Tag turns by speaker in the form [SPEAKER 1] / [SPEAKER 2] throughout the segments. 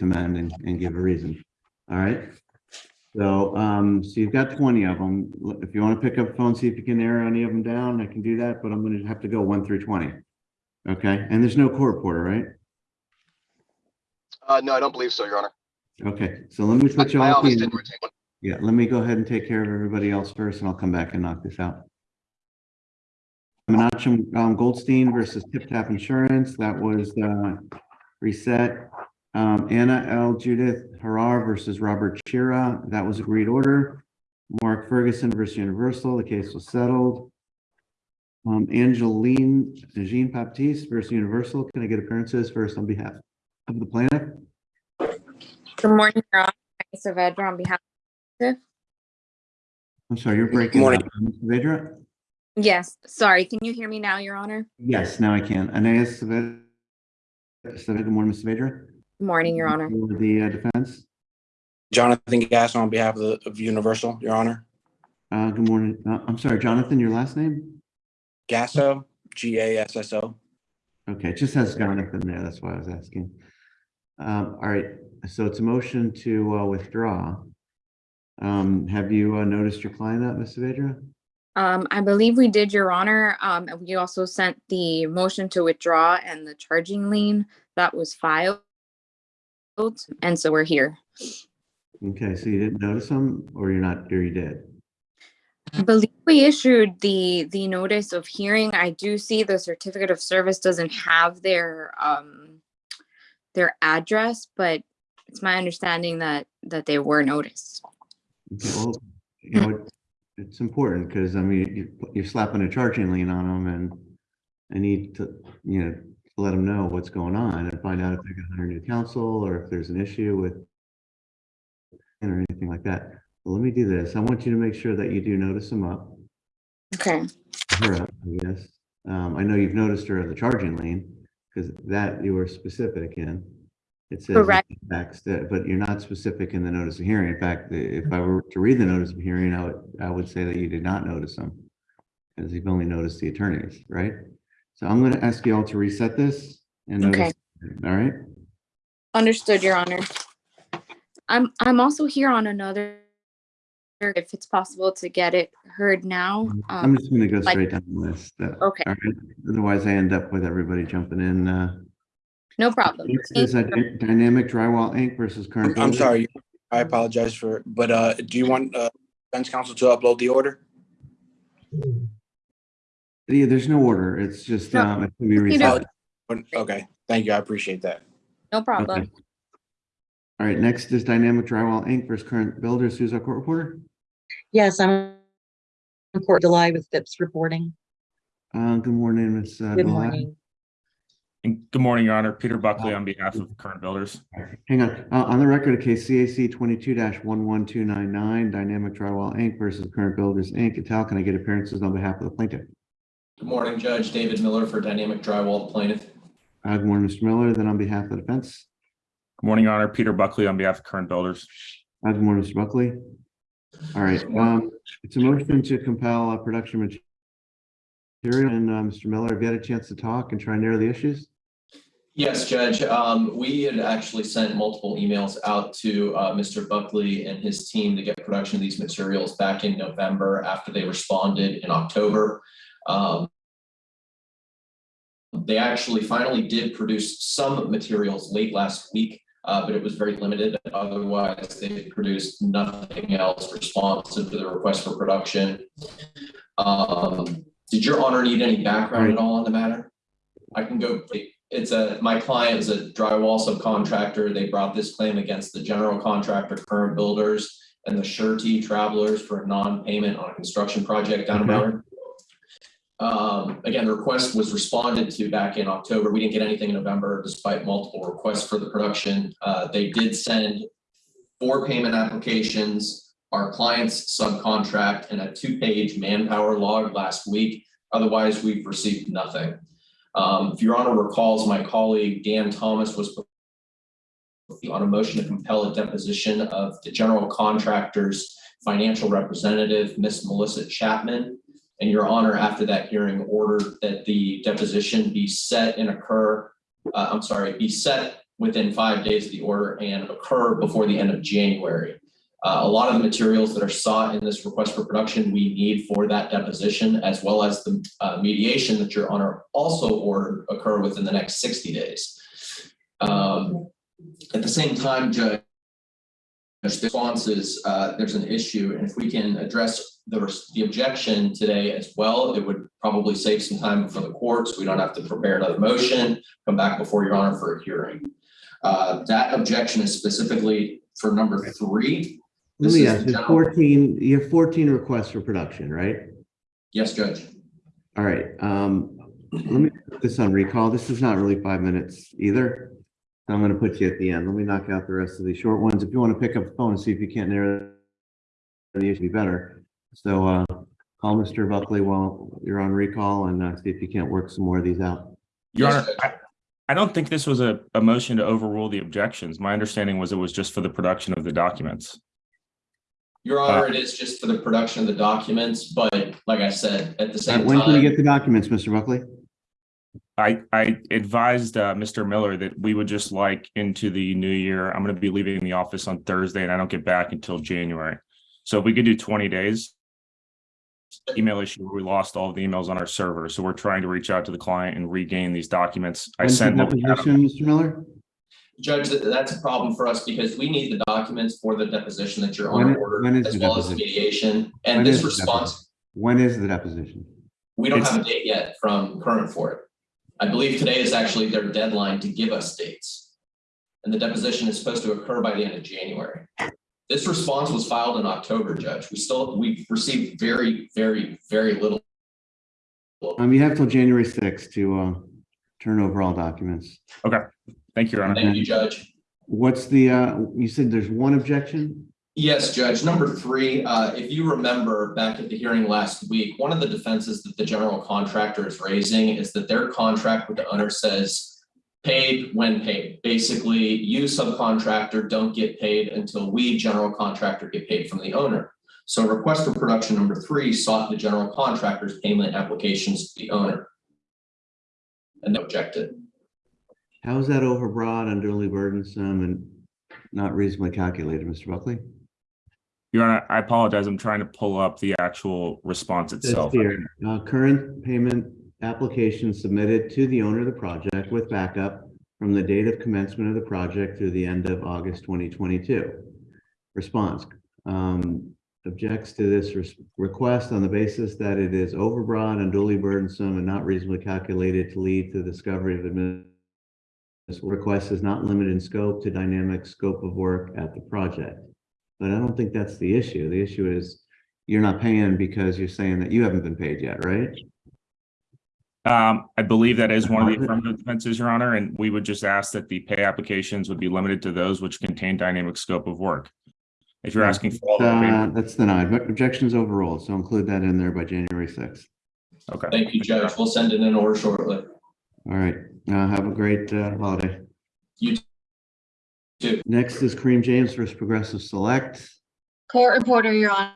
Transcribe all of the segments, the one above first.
[SPEAKER 1] amend and, and give a reason. All right? So, um, so you've got twenty of them. If you want to pick up the phone, see if you can narrow any of them down, I can do that, but I'm gonna have to go one through twenty. Okay, and there's no court reporter, right?
[SPEAKER 2] Uh, no, I don't believe so, Your Honor.
[SPEAKER 1] Okay, so let me
[SPEAKER 2] My
[SPEAKER 1] put you
[SPEAKER 2] my
[SPEAKER 1] all.
[SPEAKER 2] office didn't retain one.
[SPEAKER 1] Yeah, let me go ahead and take care of everybody else first, and I'll come back and knock this out. Menachem um, Goldstein versus Tip Tap Insurance, that was uh, reset. Um, Anna L. Judith Harar versus Robert Chira, that was agreed order. Mark Ferguson versus Universal, the case was settled. Um, Angeline Jean Baptiste versus Universal, can I get appearances first on behalf of the plaintiff?
[SPEAKER 3] Good morning, Your Honor. Agnes Saavedra on behalf. of.
[SPEAKER 1] I'm sorry, you're breaking.
[SPEAKER 4] Good Morning.
[SPEAKER 1] up. Ms. Vedra?
[SPEAKER 3] Yes, sorry. Can you hear me now, Your Honor?
[SPEAKER 1] Yes, now I can. Anais Saavedra. Saavedra, Good morning, Ms. Saavedra.
[SPEAKER 3] Good morning, Your Honor.
[SPEAKER 1] For the uh, defense.
[SPEAKER 4] Jonathan Gass on behalf of the, of Universal, Your Honor.
[SPEAKER 1] Uh, Good morning. Uh, I'm sorry, Jonathan, your last name?
[SPEAKER 4] Gasso, G A S S O.
[SPEAKER 1] Okay, it just has Jonathan there. That's why I was asking. Um, All right, so it's a motion to uh, withdraw. Um, Have you uh, noticed your client up, Ms. Saavedra?
[SPEAKER 3] Um, I believe we did, Your Honor. Um, and we also sent the motion to withdraw and the charging lien that was filed. And so we're here.
[SPEAKER 1] Okay, so you didn't notice them or you're not, or you did?
[SPEAKER 3] I believe we issued the, the notice of hearing. I do see the certificate of service doesn't have their, um, their address, but it's my understanding that, that they were noticed.
[SPEAKER 1] Okay, Well, you know, it- it's important because, I mean, you- you're slapping a charging lien on them and I need to, you know, let them know what's going on and find out if they're going to hire new counsel or if there's an issue with or anything like that. Well, let me do this. I want you to make sure that you do notice them up,
[SPEAKER 3] Okay,
[SPEAKER 1] her up, I guess. Um, I know you've noticed her at the charging lien because that you were specific in. It says
[SPEAKER 3] Correct.
[SPEAKER 1] That, but you're not specific in the notice of hearing. In fact, if I were to read the notice of hearing, I would, I would say that you did not notice them. Because you've only noticed the attorneys, right? So I'm gonna ask you all to reset this and
[SPEAKER 3] Okay.
[SPEAKER 1] all right?
[SPEAKER 3] understood, Your Honor. I'm, I'm also here on another, if it's possible to get it heard now.
[SPEAKER 1] I'm
[SPEAKER 3] Um,
[SPEAKER 1] just gonna go
[SPEAKER 3] like-
[SPEAKER 1] straight down the list. uh,
[SPEAKER 3] Okay.
[SPEAKER 1] all right? Otherwise I end up with everybody jumping in, uh.
[SPEAKER 3] no problem.
[SPEAKER 1] Next
[SPEAKER 3] Thank
[SPEAKER 1] is
[SPEAKER 3] you.
[SPEAKER 1] Dynamic Drywall Inc. versus Current.
[SPEAKER 4] I'm
[SPEAKER 1] Building.
[SPEAKER 4] sorry, I apologize for, but uh, do you want uh, defense counsel to upload the order?
[SPEAKER 1] Yeah, there's no order. It's just,
[SPEAKER 3] No.
[SPEAKER 1] um, it can be
[SPEAKER 3] You
[SPEAKER 1] reset.
[SPEAKER 3] know-
[SPEAKER 4] Okay, thank you, I appreciate that.
[SPEAKER 3] No problem.
[SPEAKER 1] Okay. All right, next is Dynamic Drywall Inc. versus Current Builders. Who's our court reporter?
[SPEAKER 5] Yes, I'm in Port July with FIPS reporting.
[SPEAKER 1] Uh, good morning, Ms. uh,
[SPEAKER 5] Good
[SPEAKER 1] Delai.
[SPEAKER 5] morning.
[SPEAKER 6] And Good morning, Your Honor. Peter Buckley on behalf of Current Builders.
[SPEAKER 1] Hang on, uh, on the record, of case CAC twenty-two one one two nine nine, Dynamic Drywall Inc. versus Current Builders Inc. Ital, can I get appearances on behalf of the plaintiff?
[SPEAKER 7] Good morning, Judge. David Miller for Dynamic Drywall plaintiff.
[SPEAKER 1] Uh, good morning, Mr. Miller, then on behalf of the defense.
[SPEAKER 6] Good morning, Your Honor. Peter Buckley on behalf of Current Builders.
[SPEAKER 1] Uh, good morning, Mr. Buckley. All right, um, it's a motion to compel a production material, and, uh, Mr. Miller, have you had a chance to talk and try and narrow the issues?
[SPEAKER 7] Yes, Judge, um, we had actually sent multiple emails out to, uh, Mr. Buckley and his team to get production of these materials back in November after they responded in October. Um, they actually finally did produce some materials late last week, uh, but it was very limited. Otherwise, they produced nothing else responsive to the request for production. Um, did your honor need any background at all on the matter? I can go, it's a, my client is a drywall subcontractor. They brought this claim against the general contractor, current builders, and the surety travelers for non-payment on a construction project down in
[SPEAKER 1] Okay.
[SPEAKER 7] Broward. Um, again, the request was responded to back in October. We didn't get anything in November despite multiple requests for the production. Uh, they did send four payment applications, our client's subcontract, and a two-page manpower log last week. Otherwise, we've received nothing. Um, if your honor recalls, my colleague Dan Thomas was on a motion to compel a deposition of the general contractor's financial representative, Miss Melissa Chapman. And your honor, after that hearing, ordered that the deposition be set and occur, uh, I'm sorry, be set within five days of the order and occur before the end of January. Uh, a lot of the materials that are sought in this request for production, we need for that deposition, as well as the uh, mediation that your honor also ordered occur within the next sixty days. Um, at the same time, Judge, the response uh, there's an issue, and if we can address the, the objection today as well, it would probably save some time for the courts. We don't have to prepare another motion, come back before your honor for a hearing. Uh, that objection is specifically for number three.
[SPEAKER 1] Let me ask, you fourteen, you have fourteen requests for production, right?
[SPEAKER 7] Yes, Judge.
[SPEAKER 1] All right, um, let me put this on recall. This is not really five minutes either. I'm gonna put you at the end. Let me knock out the rest of these short ones. If you want to pick up the phone and see if you can't narrow the issue be better. So, uh, call Mr. Buckley while you're on recall and, uh, see if you can't work some more of these out.
[SPEAKER 6] Your Honor, I, I don't think this was a, a motion to overrule the objections. My understanding was it was just for the production of the documents.
[SPEAKER 7] Your honor, it is just for the production of the documents, but like I said, at the
[SPEAKER 1] Uh,
[SPEAKER 7] same
[SPEAKER 1] When can we get the documents, Mr. Buckley?
[SPEAKER 6] I, I advised, uh, Mr. Miller that we would just like into the new year. I'm gonna be leaving the office on Thursday and I don't get back until January. So if we could do twenty days. Email issue, where we lost all of the emails on our server, so we're trying to reach out to the client and regain these documents. I
[SPEAKER 1] When's
[SPEAKER 6] sent. what we
[SPEAKER 1] deposition, Mr. Miller?
[SPEAKER 7] Judge, that's a problem for us because we need the documents for the deposition that your
[SPEAKER 1] When-
[SPEAKER 7] honor
[SPEAKER 1] when
[SPEAKER 7] ordered,
[SPEAKER 1] is
[SPEAKER 7] as
[SPEAKER 1] the
[SPEAKER 7] well as
[SPEAKER 1] deposition?
[SPEAKER 7] mediation. And
[SPEAKER 1] is
[SPEAKER 7] this
[SPEAKER 1] the
[SPEAKER 7] response,
[SPEAKER 1] When is the deposition?
[SPEAKER 7] we don't
[SPEAKER 6] It's-
[SPEAKER 7] have a date yet from current for it. I believe today is actually their deadline to give us dates. And the deposition is supposed to occur by the end of January. This response was filed in October, Judge. We still, we've received very, very, very little.
[SPEAKER 1] Um, you have till January sixth to, uh, turn over all documents.
[SPEAKER 6] Okay, thank you, Your Honor.
[SPEAKER 7] Thank you, Judge.
[SPEAKER 1] What's the, uh, you said there's one objection?
[SPEAKER 7] Yes, Judge. Number three, uh, if you remember back at the hearing last week, one of the defenses that the general contractor is raising is that their contract with the owner says paid when paid. Basically, you subcontractor don't get paid until we, general contractor, get paid from the owner. So request for production number three sought the general contractor's payment applications to the owner. And they objected.
[SPEAKER 1] How is that overbroad, unduly burdensome, and not reasonably calculated, Mr. Buckley?
[SPEAKER 6] Your Honor, I apologize. I'm trying to pull up the actual response itself.
[SPEAKER 1] here, uh, current payment application submitted to the owner of the project with backup from the date of commencement of the project through the end of August twenty twenty-two. Response, um, objects to this request on the basis that it is overbroad, and unduly burdensome, and not reasonably calculated to lead to the discovery of admin. This request is not limited in scope to dynamic scope of work at the project. But I don't think that's the issue. The issue is you're not paying because you're saying that you haven't been paid yet, right?
[SPEAKER 6] Um, I believe that is one of the affirmative defenses, Your Honor, and we would just ask that the pay applications would be limited to those which contain dynamic scope of work. If you're asking for all, the
[SPEAKER 1] Uh, that's denied, but objections overruled, so include that in there by January sixth.
[SPEAKER 6] okay.
[SPEAKER 7] Thank you, Judge. We'll send in an order shortly.
[SPEAKER 1] All right, uh, have a great, uh, holiday.
[SPEAKER 7] You too.
[SPEAKER 1] Next is Kareem James versus Progressive Select.
[SPEAKER 5] Court reporter, Your Honor.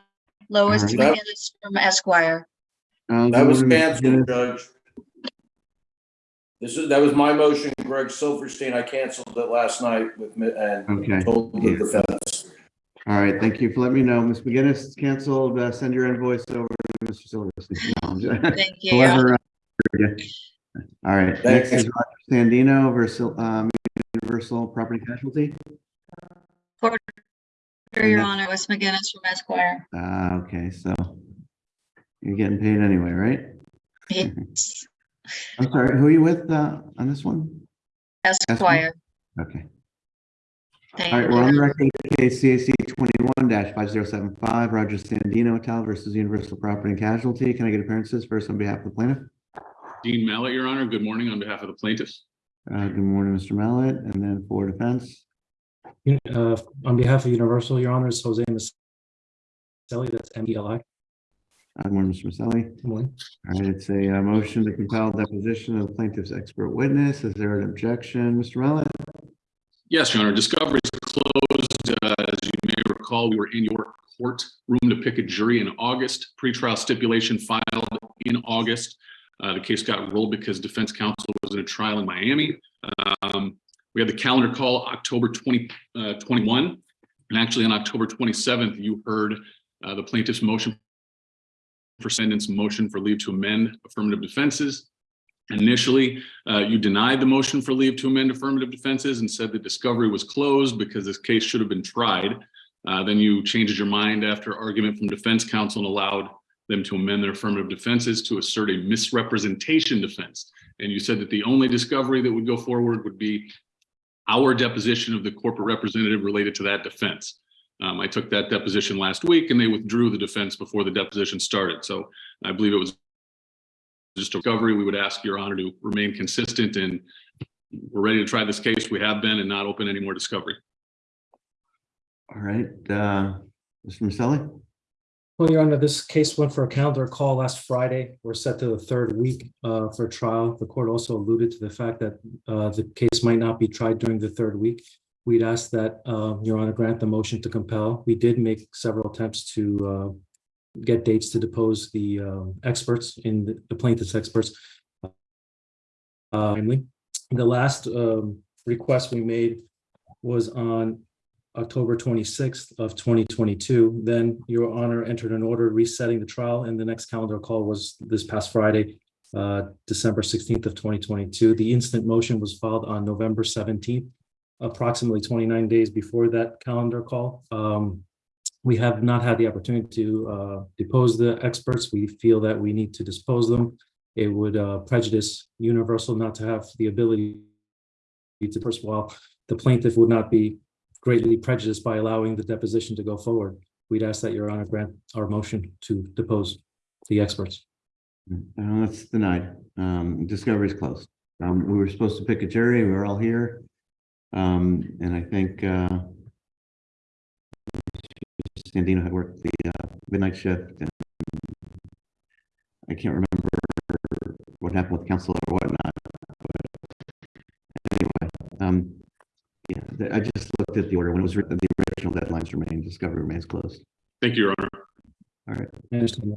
[SPEAKER 5] Lois
[SPEAKER 1] All
[SPEAKER 4] right.
[SPEAKER 5] McGinnis from Esquire.
[SPEAKER 1] Uh,
[SPEAKER 4] That was
[SPEAKER 1] good
[SPEAKER 4] canceled,
[SPEAKER 1] Dennis.
[SPEAKER 4] Judge. This is, that was my motion, Greg Silverstein. I canceled it last night with, mi- and
[SPEAKER 1] Okay,
[SPEAKER 4] told the defense.
[SPEAKER 1] all right, thank you for letting me know. Ms. McGinnis is canceled, uh, send your invoice over to Mr. Silverstein. No, I'm just-
[SPEAKER 5] Thank you, Your Honor.
[SPEAKER 1] Whoever, uh, All right,
[SPEAKER 4] Thanks.
[SPEAKER 1] next is Roger Sandino versus, um, Universal Property Casualty.
[SPEAKER 5] Your Honor, Lois McGinnis from Esquire.
[SPEAKER 1] Ah, okay, so you're getting paid anyway, right?
[SPEAKER 5] Yes,
[SPEAKER 1] I'm sorry, who are you with, uh, on this one?
[SPEAKER 5] Esquire.
[SPEAKER 1] Okay,
[SPEAKER 5] Thank
[SPEAKER 1] all right, we're on the
[SPEAKER 5] you.
[SPEAKER 1] record, case CAC twenty-one five zero seven five, Roger Sandino et al. versus Universal Property and Casualty. Can I get appearances first on behalf of the plaintiff?
[SPEAKER 8] Dean Mallett, Your Honor. Good morning on behalf of the plaintiffs.
[SPEAKER 1] Uh, good morning, Mr. Mallet, and then for defense.
[SPEAKER 9] Uh, on behalf of Universal, Your Honor, is Jose Maselli, that's M E L I.
[SPEAKER 1] Uh, Good morning, Mr. Maselli.
[SPEAKER 9] Good morning.
[SPEAKER 1] All right, it's a uh, motion to compel deposition of the plaintiff's expert witness. Is there an objection, Mr. Mallet?
[SPEAKER 8] Yes, Your Honor, discovery is closed. Uh, As you may recall, we were in your courtroom to pick a jury in August. Pretrial stipulation filed in August. Uh, The case got rolled because defense counsel was in a trial in Miami. Um, We had the calendar call October 20, uh, 21. And actually on October 27th, you heard uh, the plaintiff's motion for sentence motion for leave to amend affirmative defenses. Initially, uh, you denied the motion for leave to amend affirmative defenses and said the discovery was closed because this case should have been tried. Uh, Then you changed your mind after argument from defense counsel and allowed them to amend their affirmative defenses to assert a misrepresentation defense. And you said that the only discovery that would go forward would be our deposition of the corporate representative related to that defense. Um, I took that deposition last week and they withdrew the defense before the deposition started. So I believe it was just a discovery. We would ask your honor to remain consistent and we're ready to try this case. We have been and not open any more discovery.
[SPEAKER 1] All right, uh, Mr. Maselli?
[SPEAKER 9] Well, Your Honor, this case went for a calendar call last Friday. We're set to the third week uh, for trial. The court also alluded to the fact that uh, the case might not be tried during the third week. We'd ask that uh, Your Honor grant the motion to compel. We did make several attempts to uh, get dates to depose the uh, experts in the- the plaintiff's experts. Uh, Timely. The last um, request we made was on October twenty-sixth of twenty twenty-two. Then your honor entered an order resetting the trial and the next calendar call was this past Friday, uh, December sixteenth of twenty twenty-two. The instant motion was filed on November seventeenth, approximately twenty-nine days before that calendar call. Um, we have not had the opportunity to, uh, depose the experts. We feel that we need to dispose them. It would, uh, prejudice Universal not to have the ability to, first of all, the plaintiff would not be greatly prejudiced by allowing the deposition to go forward. We'd ask that your honor grant our motion to depose the experts.
[SPEAKER 1] Uh, That's denied. Um, discovery is closed. Um, we were supposed to pick a jury. We were all here. Um, and I think, uh, Sandino had worked the, uh, midnight shift and I can't remember what happened with council or whatnot. but Anyway, um, yeah, I just looked at the order when it was written, the original deadlines remain, discovery remains closed.
[SPEAKER 8] Thank you, Your Honor.
[SPEAKER 9] I understand.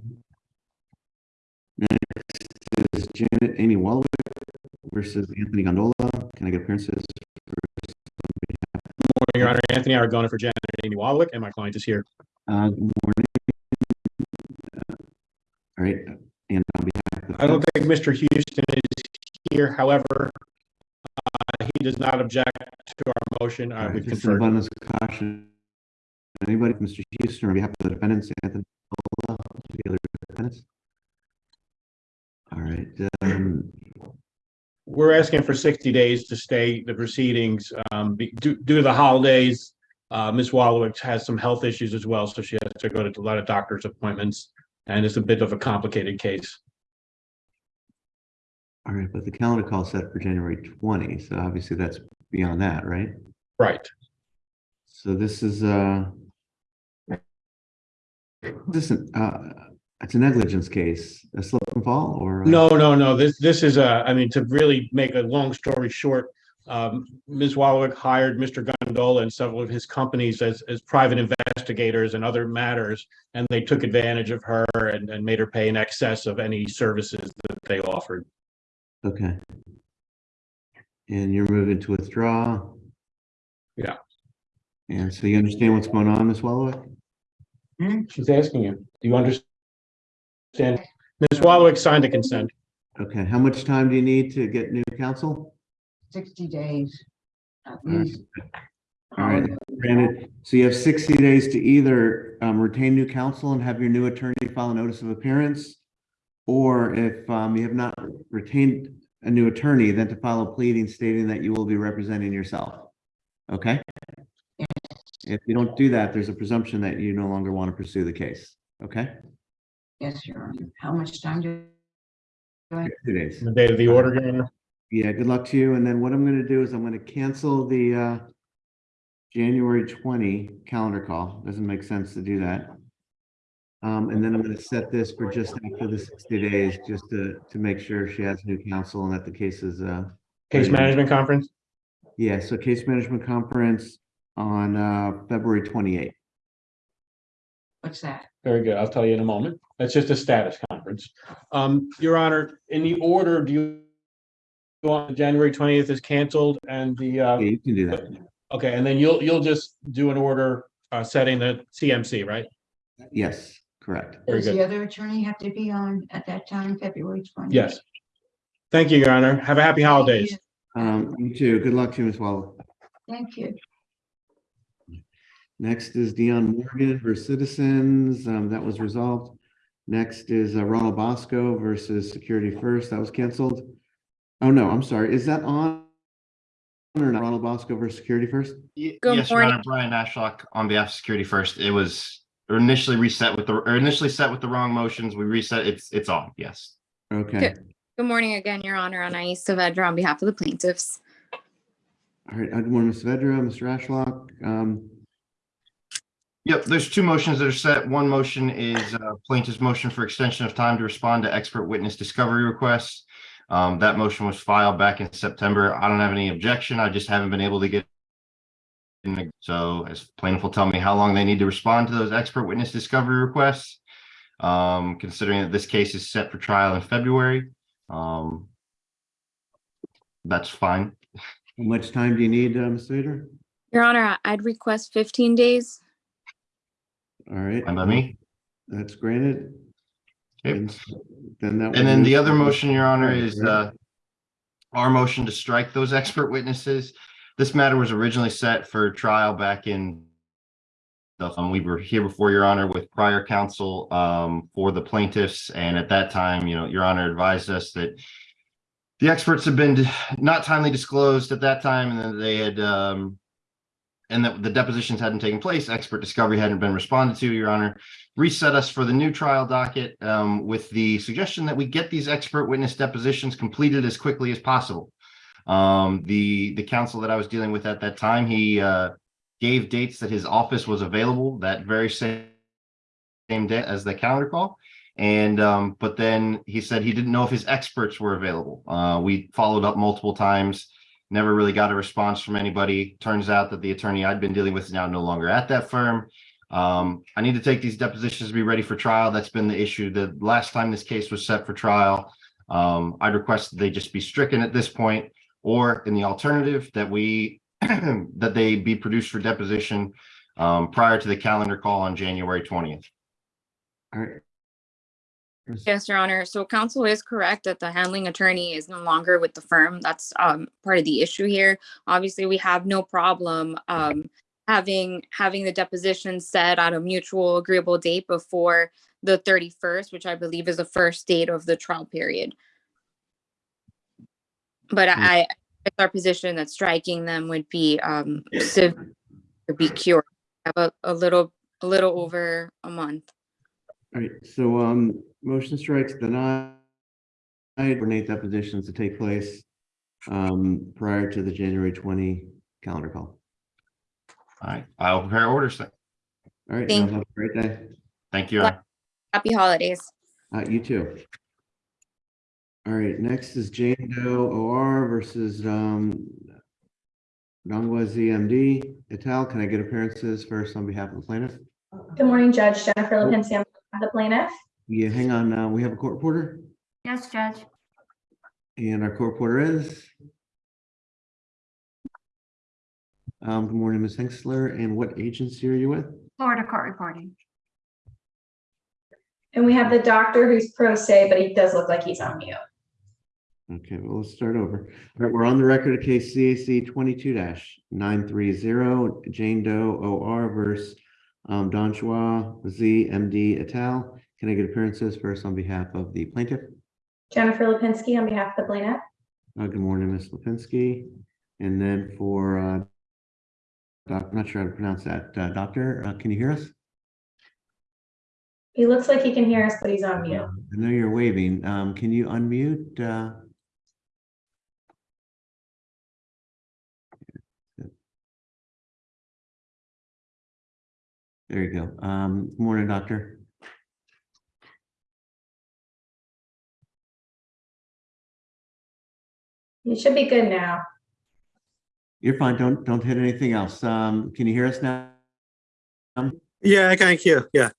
[SPEAKER 1] is Janet Amy Wallwick versus Anthony Gondola. Can I get appearances?
[SPEAKER 10] Your Honor. Anthony Aragona for Janet and Amy Wallwick, and my client is here.
[SPEAKER 1] Uh, good morning. Uh, All right, and on behalf of.
[SPEAKER 10] I don't think Mr. Houston is here. However, uh, he does not object to our motion.
[SPEAKER 1] All
[SPEAKER 10] Uh,
[SPEAKER 1] right,
[SPEAKER 10] We've
[SPEAKER 1] just
[SPEAKER 10] conferred.
[SPEAKER 1] abundance of caution. Anybody, from Mr. Houston, on behalf of the defendants, Anthony, Gondola, the other defendants? All right, um,
[SPEAKER 10] We're asking for sixty days to stay the proceedings um, be- due due to the holidays. Uh, Ms. Wallowitz has some health issues as well, so she has to go to a lot of doctor's appointments. And it's a bit of a complicated case.
[SPEAKER 1] all right, but the calendar call set for January twenty, so obviously that's beyond that, right?
[SPEAKER 10] Right.
[SPEAKER 1] So this is, uh, this is, uh, it's a negligence case, a slip and fall or?
[SPEAKER 10] No, no, no, this, this is a, I mean, to really make a long story short, um, Ms. Wallach hired Mr. Gondola and several of his companies as, as private investigators and other matters. And they took advantage of her and, and made her pay in excess of any services that they offered.
[SPEAKER 1] Okay. And you're moving to withdraw?
[SPEAKER 10] Yeah.
[SPEAKER 1] And so you understand what's going on, Ms. Wallach?
[SPEAKER 10] She's asking you, do you understand? Ms. Wallach signed a consent.
[SPEAKER 1] Okay, how much time do you need to get new counsel?
[SPEAKER 11] sixty days. at
[SPEAKER 1] All right.
[SPEAKER 11] least.
[SPEAKER 1] All right, granted, so you have sixty days to either um retain new counsel and have your new attorney file a notice of appearance. Or if um you have not retained a new attorney, then to file a pleading stating that you will be representing yourself. Okay? If you don't do that, there's a presumption that you no longer want to pursue the case, okay?
[SPEAKER 11] Yes, Your Honor. How much time do?
[SPEAKER 1] Two days.
[SPEAKER 10] The date of the order, Your Honor.
[SPEAKER 1] Yeah, good luck to you. And then what I'm gonna do is I'm gonna cancel the uh January twenty calendar call. Doesn't make sense to do that. Um, and then I'm gonna set this for just after the sixty days, just to to make sure she has new counsel and that the case is uh.
[SPEAKER 10] Case management conference?
[SPEAKER 1] Yeah, so case management conference on uh February twenty-eighth.
[SPEAKER 11] What's that?
[SPEAKER 10] Very good. I'll tell you in a moment. That's just a status conference. Um, Your Honor, in the order, do you on January twentieth is canceled and the, uh,
[SPEAKER 1] Yeah, you can do that.
[SPEAKER 10] okay, and then you'll, you'll just do an order, uh, setting the CMC, right?
[SPEAKER 1] Yes, correct.
[SPEAKER 10] Very
[SPEAKER 11] Does the other attorney have to be on at that time, February twenty?
[SPEAKER 10] Yes. Thank you, Your Honor. Have a happy holidays.
[SPEAKER 1] Um, you too. Good luck to you, Ms. Wallach.
[SPEAKER 11] Thank you.
[SPEAKER 1] Next is Dion Morgan versus Citizens. Um, that was resolved. Next is uh, Ronald Bosco versus Security First. That was canceled. Oh, no, I'm sorry. Is that on? Or not Ronald Bosco versus Security First?
[SPEAKER 3] Good
[SPEAKER 12] Yes, Your Honor. Brian Ashlock on behalf of Security First. It was initially reset with the, or initially set with the wrong motions. We reset, it's, it's on, yes.
[SPEAKER 1] Okay.
[SPEAKER 3] Good. Good morning again, Your Honor. Anais Saavedra on behalf of the plaintiffs.
[SPEAKER 1] All right. Good morning, Ms. Vedra, Mr. Ashlock. Um,
[SPEAKER 12] Yep, there's two motions that are set. One motion is uh, plaintiff's motion for extension of time to respond to expert witness discovery requests. Um, That motion was filed back in September. I don't have any objection. I just haven't been able to get in so as plaintiff will tell me how long they need to respond to those expert witness discovery requests. Um, considering that this case is set for trial in February. Um, That's fine.
[SPEAKER 1] how much time do you need, uh, Ms. Vedra?
[SPEAKER 3] Your Honor, I'd request 15 days.
[SPEAKER 1] All right.
[SPEAKER 12] Fine by me.
[SPEAKER 1] That's granted. And Then that.
[SPEAKER 12] And then the other motion, Your Honor, is uh our motion to strike those expert witnesses. This matter was originally set for trial back in um, we were here before Your Honor with prior counsel um for the plaintiffs, and at that time, you know, Your Honor advised us that the experts had been not timely disclosed at that time, and that they had um and that the depositions hadn't taken place, expert discovery hadn't been responded to, Your Honor reset us for the new trial docket um, with the suggestion that we get these expert witness depositions completed as quickly as possible. Um, the, the counsel that I was dealing with at that time, he uh, gave dates that his office was available that very same, same day as the calendar call. And, um, but then he said he didn't know if his experts were available. Uh, we followed up multiple times, never really got a response from anybody. Turns out that the attorney I'd been dealing with is now no longer at that firm. Um, I need to take these depositions to be ready for trial. That's been the issue. The last time this case was set for trial, um, I'd request that they just be stricken at this point, or in the alternative, that we, that they be produced for deposition um, prior to the calendar call on January twentieth.
[SPEAKER 1] All right.
[SPEAKER 3] Yes, Your Honor. So counsel is correct that the handling attorney is no longer with the firm. That's um part of the issue here. Obviously, we have no problem um having having the deposition set at a mutual agreeable date before the thirty-first, which I believe is the first date of the trial period. But I, it's our position that striking them would be um would be cured. Have a, a little, a little over a month.
[SPEAKER 1] All right, so, um, motion strikes denied. Coordinate depositions to take place, um, prior to the January twenty calendar call.
[SPEAKER 12] All right, I'll prepare orders. then.
[SPEAKER 1] All right,
[SPEAKER 3] Thank
[SPEAKER 1] y'all have a great day.
[SPEAKER 12] Thank you. Your
[SPEAKER 3] Happy holidays.
[SPEAKER 1] Uh, you too. All right, next is Jane Doe OR versus, um, Dongwa ZMD et al. Can I get appearances first on behalf of the plaintiff?
[SPEAKER 13] Good morning, Judge Jennifer Lipinski, on behalf of the plaintiff.
[SPEAKER 1] Yeah, hang on, uh, we have a court reporter
[SPEAKER 13] Yes, Judge.
[SPEAKER 1] and our court reporter is. Um, good morning, Ms. Hengstler, and what agency are you with?
[SPEAKER 13] Florida Court Reporting. And we have the doctor who's pro se, but he does look like he's on mute.
[SPEAKER 1] Okay, well, let's start over. All right, we're on the record of case CAC twenty-two nine three zero, Jane Doe OR versus um, Don Chua Z MD et al. Can I get appearances first on behalf of the plaintiff?
[SPEAKER 13] Jennifer Lipinski on behalf of the plaintiff.
[SPEAKER 1] Uh, good morning, Ms. Lipinski. And then for, uh, doc, I'm not sure how to pronounce that, uh, doctor, uh, can you hear us?
[SPEAKER 13] He looks like he can hear us, but he's on mute.
[SPEAKER 1] I know you're waving. Um, can you unmute, uh? There you go. Um, good morning, doctor.
[SPEAKER 13] You should be good now.
[SPEAKER 1] You're fine. Don't, don't hit anything else. Um, can you hear us now?
[SPEAKER 14] Yeah, I can hear. Yeah.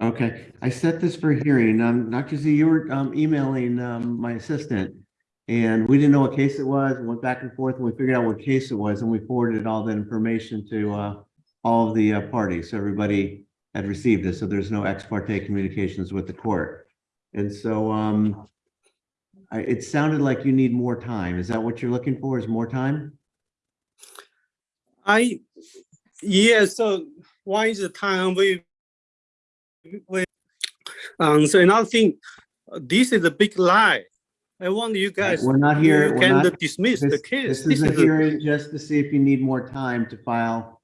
[SPEAKER 1] Okay, I set this for hearing. Um, Dr. Z, you were, um, emailing, um, my assistant. And we didn't know what case it was, and went back and forth, and we figured out what case it was, and we forwarded all that information to uh, all of the uh, parties. So everybody had received it, so there's no ex parte communications with the court. And so um, I, it sounded like you need more time. Is that what you're looking for, is more time?
[SPEAKER 14] I, yeah, so one is the time we, we, um, so another thing, this is a big lie. I want you guys.
[SPEAKER 1] We're not here-
[SPEAKER 14] you
[SPEAKER 1] we're
[SPEAKER 14] Can
[SPEAKER 1] not-
[SPEAKER 14] dismiss
[SPEAKER 1] This
[SPEAKER 14] the case.
[SPEAKER 1] this is a
[SPEAKER 14] a-
[SPEAKER 1] hearing just to see if you need more time to file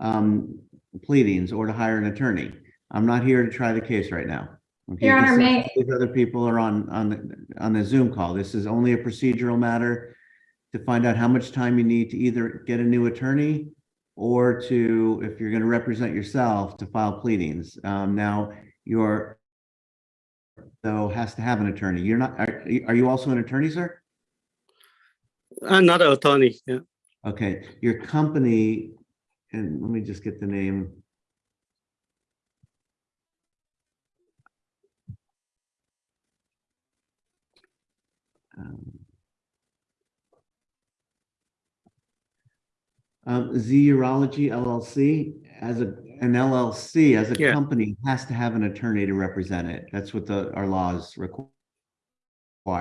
[SPEAKER 1] um, pleadings or to hire an attorney. I'm not here to try the case right now. Okay,
[SPEAKER 13] Your Honor, may-
[SPEAKER 1] These other people are on, on, the on the Zoom call. This is only a procedural matter to find out how much time you need to either get a new attorney or to, if you're going to represent yourself, to file pleadings. Um, Now, your, though, has to have an attorney. You're not, are are you also an attorney, sir?
[SPEAKER 14] I'm not an attorney, yeah.
[SPEAKER 1] Okay, your company, and let me just get the name. Um, Um, Z Urology LLC, as a, an LLC, as a
[SPEAKER 14] Yeah.
[SPEAKER 1] company, has to have an attorney to represent it. That's what the, our laws require.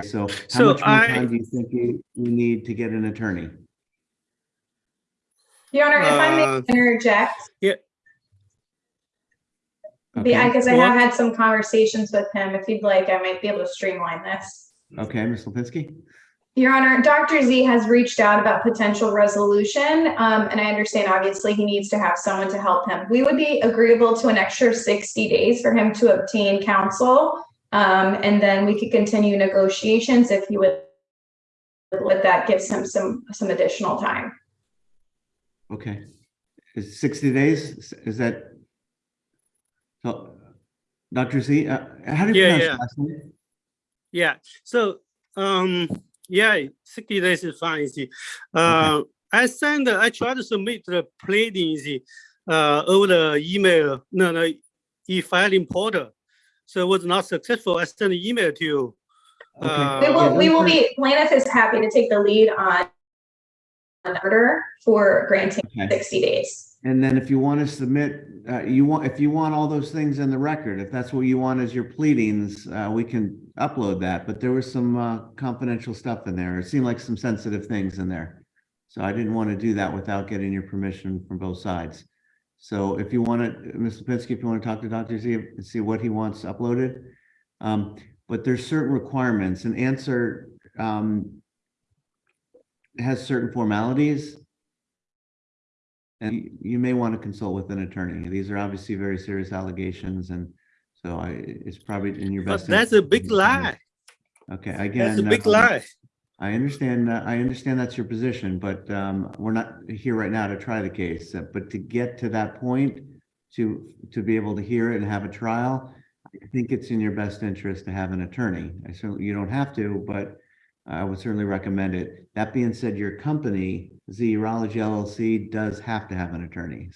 [SPEAKER 1] So how
[SPEAKER 14] So
[SPEAKER 1] much more
[SPEAKER 14] I-
[SPEAKER 1] time do you think you, you need to get an attorney?
[SPEAKER 13] Your Honor, if I
[SPEAKER 14] Uh,
[SPEAKER 13] may interject,
[SPEAKER 14] Yeah,
[SPEAKER 1] Okay.
[SPEAKER 13] because I have had some conversations with him. If you'd like, I might be able to streamline this.
[SPEAKER 1] Okay, Ms. Lipinski?
[SPEAKER 13] Your Honor, Dr. Z has reached out about potential resolution, um, and I understand obviously he needs to have someone to help him. We would be agreeable to an extra sixty days for him to obtain counsel. Um, and then we could continue negotiations if he would, let that gives him some, some additional time.
[SPEAKER 1] Okay. Is sixty days, is that? So, Dr. Z, uh, how do you
[SPEAKER 14] Yeah,
[SPEAKER 1] pronounce
[SPEAKER 14] yeah.
[SPEAKER 1] last name?
[SPEAKER 14] Yeah. So, um, yeah, sixty days is fine. you see. Uh, I send, I try to submit the pleadings, uh, over the email, no, no, e-filing portal. So it was not successful. I sent an email to you.
[SPEAKER 13] We
[SPEAKER 14] Uh,
[SPEAKER 13] will, we will be, plaintiff is happy to take the lead on an order for granting
[SPEAKER 1] Okay.
[SPEAKER 13] sixty days.
[SPEAKER 1] And then if you want to submit, uh, you want, if you want all those things in the record, if that's what you want as your pleadings, uh, we can upload that, but there was some, uh, confidential stuff in there. It seemed like some sensitive things in there. So I didn't want to do that without getting your permission from both sides. So if you want to, Ms. Lipinski, if you want to talk to Dr. Z and see what he wants uploaded. Um, but there's certain requirements and answer, um, has certain formalities. And you- may want to consult with an attorney. These are obviously very serious allegations and so I, it's probably in your best.
[SPEAKER 14] But that's a big lie.
[SPEAKER 1] Okay, again.
[SPEAKER 14] That's a big
[SPEAKER 1] um,
[SPEAKER 14] lie.
[SPEAKER 1] I understand, uh, I understand that's your position, but um, we're not here right now to try the case. uh, But to get to that point, to, to be able to hear it and have a trial, I think it's in your best interest to have an attorney. I certainly, you don't have to, but I would certainly recommend it. That being said, your company, Z Urology LLC, does have to have an attorney.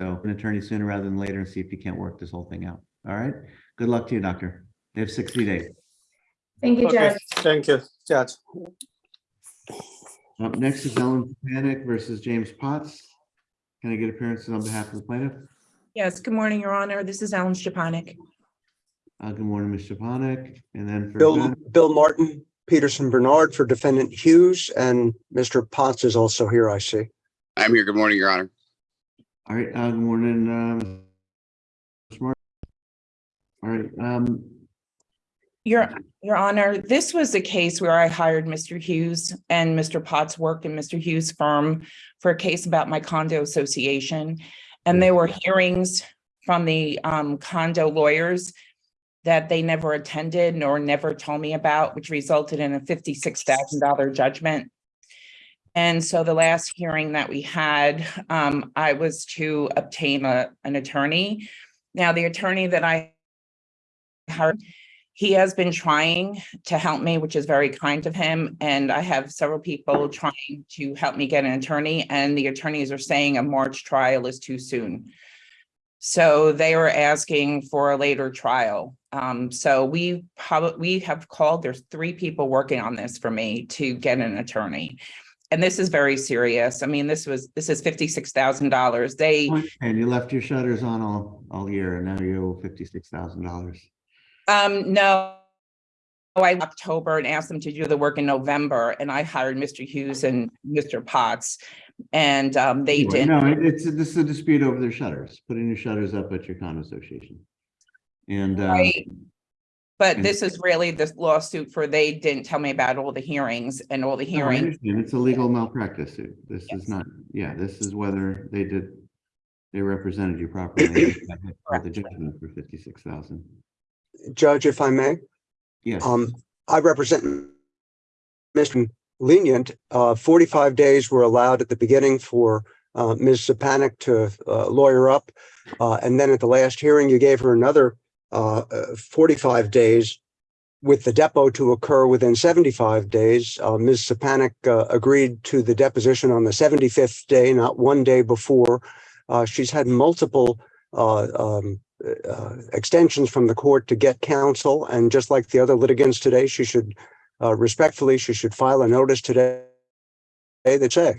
[SPEAKER 1] So an attorney sooner rather than later and see if you can't work this whole thing out. All right? Good luck to you, doctor. They have 60 days.
[SPEAKER 13] Thank you,
[SPEAKER 14] Okay,
[SPEAKER 13] Judge.
[SPEAKER 14] thank you, Judge.
[SPEAKER 1] Up next is Ellen Panic versus James Potts. Can I get appearances on behalf of the plaintiff?
[SPEAKER 15] Yes, good morning, Your Honor. This is Ellen Stepanik.
[SPEAKER 1] Uh, good morning, Mr. Panic, and then for.
[SPEAKER 16] Bill,
[SPEAKER 1] Ben-
[SPEAKER 16] Bill Martin, Peterson Bernard for defendant Hughes, and Mr. Potts is also here, I see.
[SPEAKER 2] I'm here. Good morning, Your Honor.
[SPEAKER 1] All right, uh, good morning, um. Mr. Martin. All right, um,
[SPEAKER 15] Your, Your Honor, this was a case where I hired Mr. Hughes and Mr. Potts worked in Mr. Hughes' firm for a case about my condo association. And there were hearings from the um, condo lawyers that they never attended nor never told me about, which resulted in a fifty-six thousand dollar judgment. And so the last hearing that we had, um, I was to obtain a, an attorney. Now, the attorney that I hired, he has been trying to help me, which is very kind of him. And I have several people trying to help me get an attorney and the attorneys are saying a March trial is too soon. So they were asking for a later trial. Um, so we probably, we have called, there's three people working on this for me to get an attorney. And this is very serious. I mean, this was, this is fifty-six thousand dollars. They,
[SPEAKER 1] And you left your shutters on all, all year and now you owe fifty-six thousand dollars.
[SPEAKER 15] um, no. I October and asked them to do the work in November and I hired Mr. Hughes and Mr. Potts. And um, they
[SPEAKER 1] Anyway,
[SPEAKER 15] didn't.
[SPEAKER 1] No, it- it's, this is a dispute over their shutters, putting your shutters up at your condo association. And, uh,
[SPEAKER 15] Right. But
[SPEAKER 1] and-
[SPEAKER 15] this is really this lawsuit for they didn't tell me about all the hearings and all the
[SPEAKER 1] no, I
[SPEAKER 15] hearings.
[SPEAKER 1] understand. it's a legal malpractice suit. This is not, yeah, this is whether they did, they represented you properly. For the judgment for fifty-six thousand.
[SPEAKER 16] Judge, if I may,
[SPEAKER 1] Yes.
[SPEAKER 16] um, I represent Mr. Lenient. Uh, forty-five days were allowed at the beginning for uh, Ms. Sapanic to uh, lawyer up. Uh, and then at the last hearing, you gave her another uh, uh, forty-five days with the depot to occur within seventy-five days. Uh, Ms. Sapanic uh, agreed to the deposition on the seventy-fifth day, not one day before. Uh, she's had multiple uh, um, uh, extensions from the court to get counsel. And just like the other litigants today, she should respectfully, she should file a notice today that say,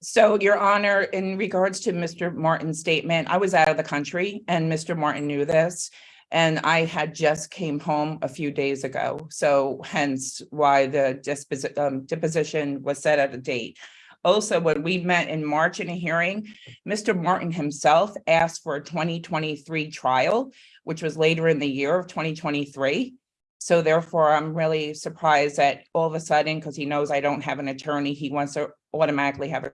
[SPEAKER 15] So, Your Honor, in regards to Mr. Martin's statement, I was out of the country and Mr. Martin knew this. And I had just came home a few days ago, so hence why the um, deposition was set at a date. Also, when we met in March in a hearing, Mr. Martin himself asked for a twenty twenty-three trial, which was later in the year of twenty twenty-three. So therefore, I'm really surprised that all of a sudden, because he knows I don't have an attorney, he wants to automatically have a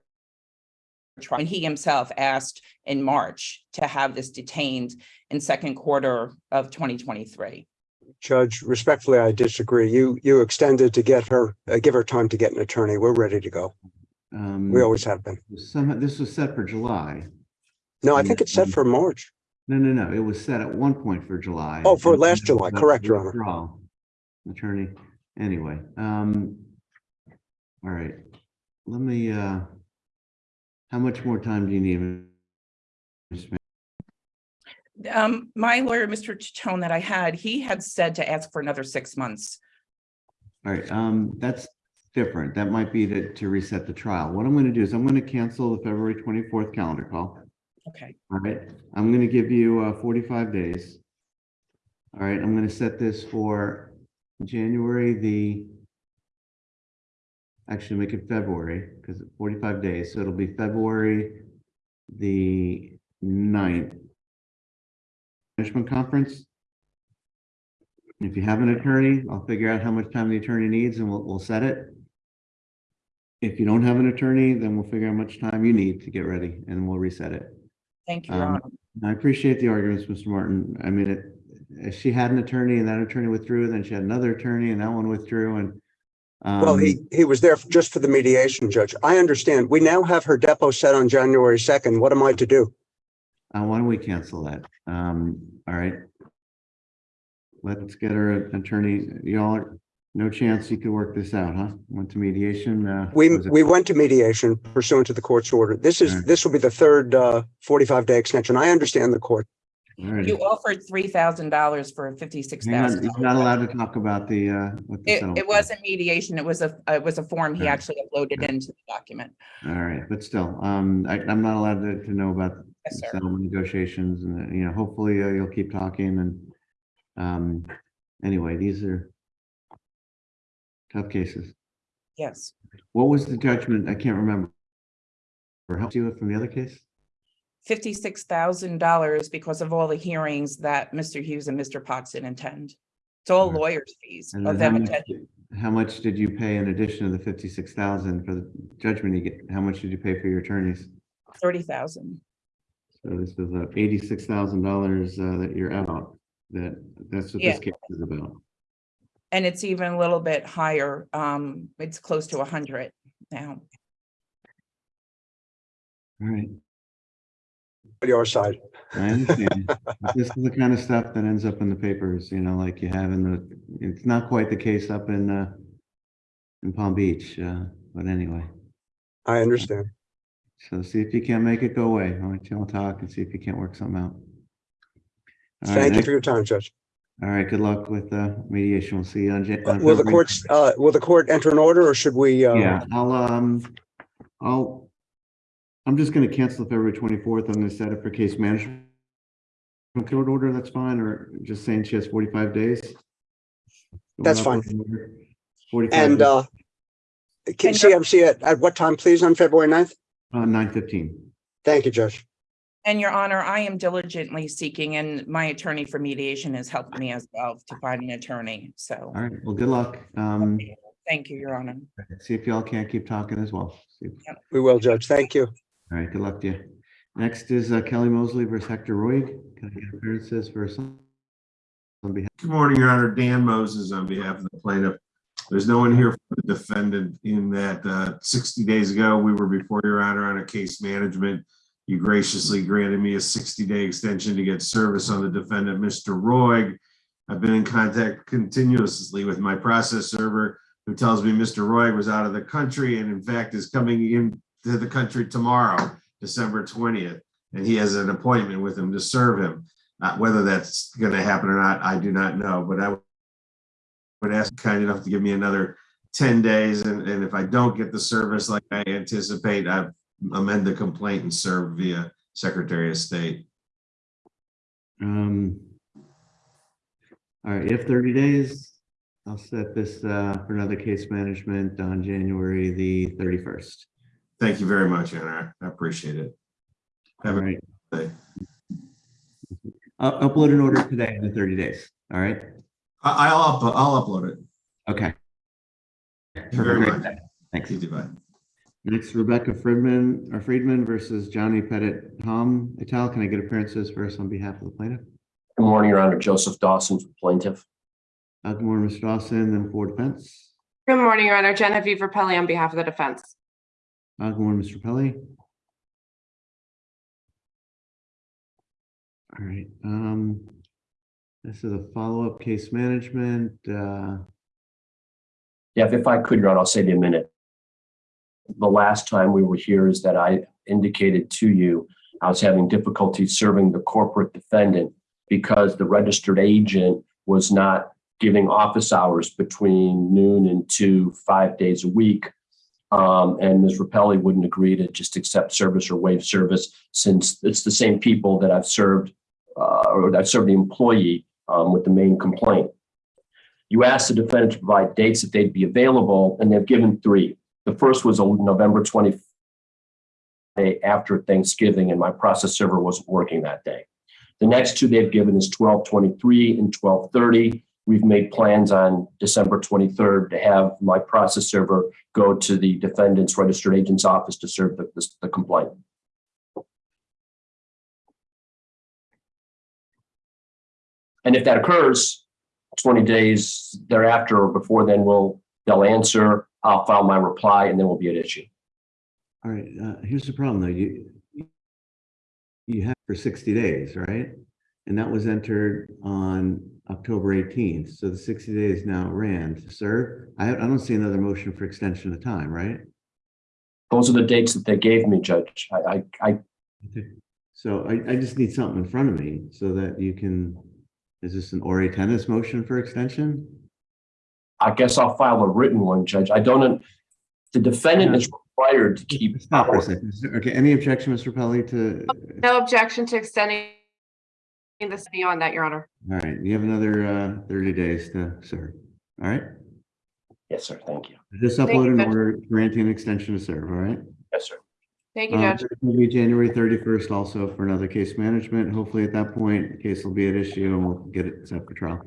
[SPEAKER 15] trial. And he himself asked in March to have this detained in second quarter of twenty twenty-three.
[SPEAKER 16] Judge, respectfully, I disagree. You, you extended to get her, uh, give her time to get an attorney. We're ready to go.
[SPEAKER 1] Um,
[SPEAKER 16] We always have been.
[SPEAKER 1] Some, this was set for July.
[SPEAKER 16] No, I think it's set for March.
[SPEAKER 1] No, no, no, it was set at one point for July.
[SPEAKER 16] Oh, for last July. Correct, Your Honor.
[SPEAKER 1] withdrawal. Attorney, anyway, um, all right, let me, uh, how much more time do you need? Ms.
[SPEAKER 15] Um, my lawyer, Mr. Chacon that I had, he had said to ask for another six months.
[SPEAKER 1] All right, um, that's different. That might be to, to reset the trial. What I'm gonna do is I'm gonna cancel the February twenty-fourth calendar call.
[SPEAKER 15] Okay.
[SPEAKER 1] All right, I'm gonna give you, uh, forty-five days. All right, I'm gonna set this for January the actually make it February, because forty-five days, so it'll be February the 9th. Management conference. If you have an attorney, I'll figure out how much time the attorney needs and we'll, we'll set it. If you don't have an attorney, then we'll figure out how much time you need to get ready and we'll reset it.
[SPEAKER 15] Thank you,
[SPEAKER 1] Um,
[SPEAKER 15] Honor.
[SPEAKER 1] I appreciate the arguments, Mr. Martin. I mean, it, if she had an attorney and that attorney withdrew, then she had another attorney and that one withdrew and.
[SPEAKER 16] Well,
[SPEAKER 1] um,
[SPEAKER 16] he, he was there just for the mediation, Judge. I understand. We now have her depot set on January second. What am I to do?
[SPEAKER 1] Uh, why don't we cancel that? Um, all right. Let's get her an attorney. Y'all, no chance you could work this out, huh? Went to mediation, uh.
[SPEAKER 16] We, we went to mediation pursuant to the court's order. This is,
[SPEAKER 1] Alright.
[SPEAKER 16] this will be the third, uh, forty-five day extension. I understand the court.
[SPEAKER 15] You offered three thousand dollars for fifty-six
[SPEAKER 1] Hang on,
[SPEAKER 15] thousand.
[SPEAKER 1] You're not allowed to talk about the, uh. what the
[SPEAKER 15] It,
[SPEAKER 1] settlement
[SPEAKER 15] it
[SPEAKER 1] was.
[SPEAKER 15] wasn't mediation, it was a, it was a form he actually uploaded into the document.
[SPEAKER 1] All right, but still, um, I, I'm not allowed to, to know about
[SPEAKER 15] Yes, sir.
[SPEAKER 1] settlement negotiations and, uh, you know, hopefully uh, you'll keep talking and, um, anyway, these are tough cases.
[SPEAKER 15] Yes.
[SPEAKER 1] What was the judgment? I can't remember. Or help you from the other case?
[SPEAKER 15] Fifty-six thousand dollars because of all the hearings that Mr. Hughes and Mr. Potts didn't attend. It's all
[SPEAKER 1] Right.
[SPEAKER 15] lawyers' fees
[SPEAKER 1] And
[SPEAKER 15] of
[SPEAKER 1] then how
[SPEAKER 15] them
[SPEAKER 1] much,
[SPEAKER 15] attending.
[SPEAKER 1] how much did you pay in addition to the fifty-six thousand for the judgment you get? How much did you pay for your attorneys?
[SPEAKER 15] thirty thousand.
[SPEAKER 1] So this is uh eighty-six thousand dollars, uh, that you're out. That, that's what this
[SPEAKER 15] Yeah.
[SPEAKER 1] case is about.
[SPEAKER 15] And it's even a little bit higher. Um, it's close to a hundred now.
[SPEAKER 1] All right.
[SPEAKER 16] Your side.
[SPEAKER 1] I understand. This is the kind of stuff that ends up in the papers, you know, like you have in the, it's not quite the case up in, uh, in Palm Beach, uh, but anyway.
[SPEAKER 16] I understand.
[SPEAKER 1] So see if you can't make it go away. I'll let you all talk and see if you can't work something out. All right,
[SPEAKER 16] Thank you
[SPEAKER 1] next-
[SPEAKER 16] for your time, Judge.
[SPEAKER 1] All right, good luck with uh, mediation. We'll see you on. Jan- on
[SPEAKER 16] Will the
[SPEAKER 1] February
[SPEAKER 16] courts, uh, will the court enter an order or should we? uh,
[SPEAKER 1] Yeah, I'll, um, I'll, I'm just gonna cancel February twenty-fourth. I'm gonna set it for case management. Court order, that's fine, or just saying she has forty-five days?
[SPEAKER 16] That's fine.
[SPEAKER 1] Forty-five.
[SPEAKER 16] And uh, can CMC at, at what time, please, on February 9th?
[SPEAKER 1] Uh, nine fifteen.
[SPEAKER 16] Thank you, Judge.
[SPEAKER 15] And your honor, I am diligently seeking and my attorney for mediation has helped me as well to find an attorney. So
[SPEAKER 1] All right, well, good luck. Um,
[SPEAKER 15] thank you, your honor.
[SPEAKER 1] see if y'all can't keep talking as well. See if-
[SPEAKER 16] We will, Judge. Thank you.
[SPEAKER 1] All right, good luck to you. Next is uh, Kelly Mosley versus Hector Roig. Can I get appearances some? On behalf,
[SPEAKER 17] Good morning, Your Honor. Dan Moses on behalf of the plaintiff. There's no one here for the defendant in that uh, 60 days ago, we were before Your Honor on a case management. You graciously granted me a 60-day extension to get service on the defendant, Mr. Roig. I've been in contact continuously with my process server who tells me Mr. Roig was out of the country and in fact is coming into the country tomorrow, December 20th. And he has an appointment with him to serve him. Uh, whether that's going to happen or not, I do not know, but I would ask kind enough to give me another 10 days. And, and if I don't get the service like I anticipate, I amend the complaint and serve via Secretary of State.
[SPEAKER 1] um. All right, if thirty days. I'll set this uh, for another case management on January the thirty-first.
[SPEAKER 17] Thank you very much, Your Honor. I appreciate it.
[SPEAKER 1] All
[SPEAKER 17] Have a
[SPEAKER 1] right,
[SPEAKER 17] day.
[SPEAKER 1] I'll upload an order today in the thirty days. All right,
[SPEAKER 17] I- I'll, up- I'll upload it.
[SPEAKER 1] okay.
[SPEAKER 17] Thank you very
[SPEAKER 1] Perfect.
[SPEAKER 17] much.
[SPEAKER 1] Thanks.
[SPEAKER 17] You too, bye.
[SPEAKER 1] Next, Rebecca Friedman, or Friedman versus Johnny Pettit Tom et al. Can I get appearances first on behalf of the plaintiff?
[SPEAKER 7] Good morning, Your Honor. Joseph Dawson for plaintiff.
[SPEAKER 1] Uh, Good morning, Mr. Dawson, then for defense.
[SPEAKER 18] Good morning, Your Honor. Genevieve Rapelli on behalf of the defense.
[SPEAKER 1] Uh, Good morning, Mr. Pelly. All right, um, this is a follow-up case management, uh,
[SPEAKER 7] Yeah, if- I could, Honor, I'll save you a minute. The last time we were here is that I indicated to you I was having difficulty serving the corporate defendant because the registered agent was not giving office hours between noon and two, five days a week. Um, and Ms. Rapelli wouldn't agree to just accept service or waive service since it's the same people that I've served uh, or that served the employee um, with the main complaint. You asked the defendant to provide dates that they'd be available, and they've given three. The first was on November 20 day after Thanksgiving, and my process server wasn't working that day. The next two they've given is 1223 and 1230. We've made plans on December 23rd to have my process server go to the defendant's registered agent's office to serve the, the- the complaint. And if that occurs, 20 days thereafter or before then, we'll, they'll answer, I'll file my reply, and then we'll be at issue.
[SPEAKER 1] all right, uh, here's the problem, though, you you have for sixty days, right? And that was entered on October eighteenth, so the sixty days now ran to serve. I, I don't see another motion for extension of time, right?
[SPEAKER 7] Those are the dates that they gave me, Judge. I, I, I
[SPEAKER 1] So I, I just need something in front of me so that you can, is this an ore tenus motion for extension?
[SPEAKER 7] I guess I'll file a written one, Judge. I don't, the defendant is required to keep.
[SPEAKER 1] Stop for a second. Is there- Okay, any objection, Mr. Pelli, to,
[SPEAKER 18] No objection to extending this beyond that, Your Honor.
[SPEAKER 1] all right, you have another uh thirty days to serve, all right?
[SPEAKER 7] Yes, sir. Thank you.
[SPEAKER 1] Just
[SPEAKER 18] Thank
[SPEAKER 1] upload
[SPEAKER 18] you,
[SPEAKER 1] an
[SPEAKER 18] Judge.
[SPEAKER 1] order granting an extension to serve, all right?
[SPEAKER 7] Yes, sir.
[SPEAKER 18] Thank you,
[SPEAKER 1] Um,
[SPEAKER 18] Judge.
[SPEAKER 1] there's gonna be January thirty-first also for another case management. Hopefully at that point, the case will be at issue and we'll get it set for trial.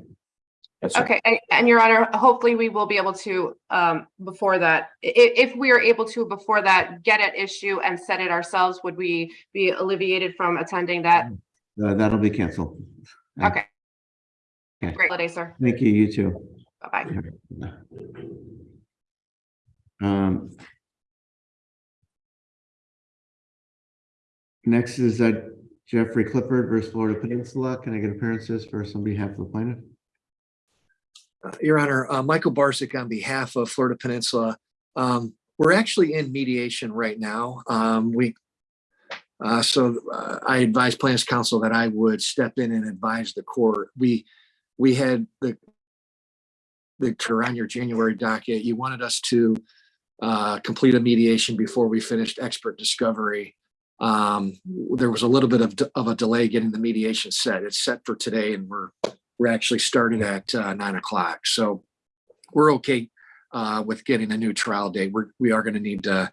[SPEAKER 7] Yes, sir.
[SPEAKER 18] Okay, and, and Your Honor, hopefully we will be able to, um, before that, i- if we are able to, before that, get at issue and set it ourselves, would we be alleviated from attending that?
[SPEAKER 1] Uh, that'll be canceled.
[SPEAKER 18] Okay.
[SPEAKER 1] Okay.
[SPEAKER 18] Great holiday, sir.
[SPEAKER 1] Thank you, you too.
[SPEAKER 18] Bye-bye.
[SPEAKER 1] Um. Next is uh, Jeffrey Clifford versus Florida Peninsula. Can I get appearances first on behalf of the plaintiff?
[SPEAKER 19] Uh, Your Honor, uh, Michael Barsick on behalf of Florida Peninsula. Um, We're actually in mediation right now. Um, We, uh, so uh, I advised Plans Council that I would step in and advise the court. We, we had the the around your January docket, you wanted us to uh, complete a mediation before we finished expert discovery. Um, there was a little bit of, of a delay getting the mediation set. It's set for today and we're, we're actually starting at uh, nine o'clock. So we're okay uh, with getting a new trial date. We're, we are going to need to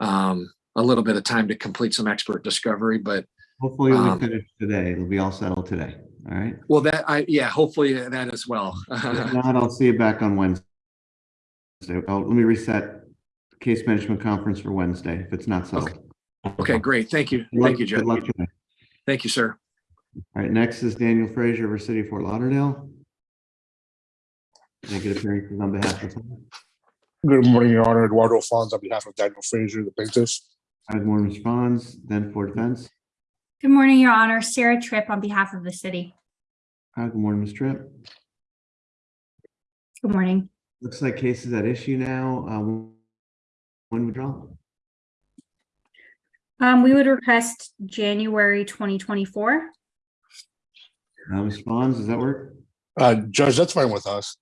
[SPEAKER 19] um, a little bit of time to complete some expert discovery, but
[SPEAKER 1] Hopefully we
[SPEAKER 19] Um,
[SPEAKER 1] finish today. It'll be all settled today. All right.
[SPEAKER 19] well, that I, yeah, hopefully that as well.
[SPEAKER 1] If not, I'll see you back on Wednesday. Oh, let me reset case management conference for Wednesday if it's not settled.
[SPEAKER 19] Okay, great. Thank you.
[SPEAKER 1] Good luck-
[SPEAKER 19] Thank you,
[SPEAKER 1] good luck today.
[SPEAKER 19] Thank you, sir.
[SPEAKER 1] All right, next is Daniel Frazier versus City of Fort Lauderdale. Can I get appearances on behalf of?
[SPEAKER 20] Good morning, Your Honor. Eduardo Fons on behalf of Daniel Frazier, the plaintiff.
[SPEAKER 1] As more responds, then for defense.
[SPEAKER 21] Good morning, Your Honor. Sarah Tripp on behalf of the city.
[SPEAKER 1] Hi, good morning, Ms. Tripp.
[SPEAKER 21] Good morning.
[SPEAKER 1] Looks like cases at issue now. Um, When withdrawal?
[SPEAKER 21] Um, we would request January 2024.
[SPEAKER 1] Uh, responds, does that work?
[SPEAKER 20] Uh, Judge, that's fine with us.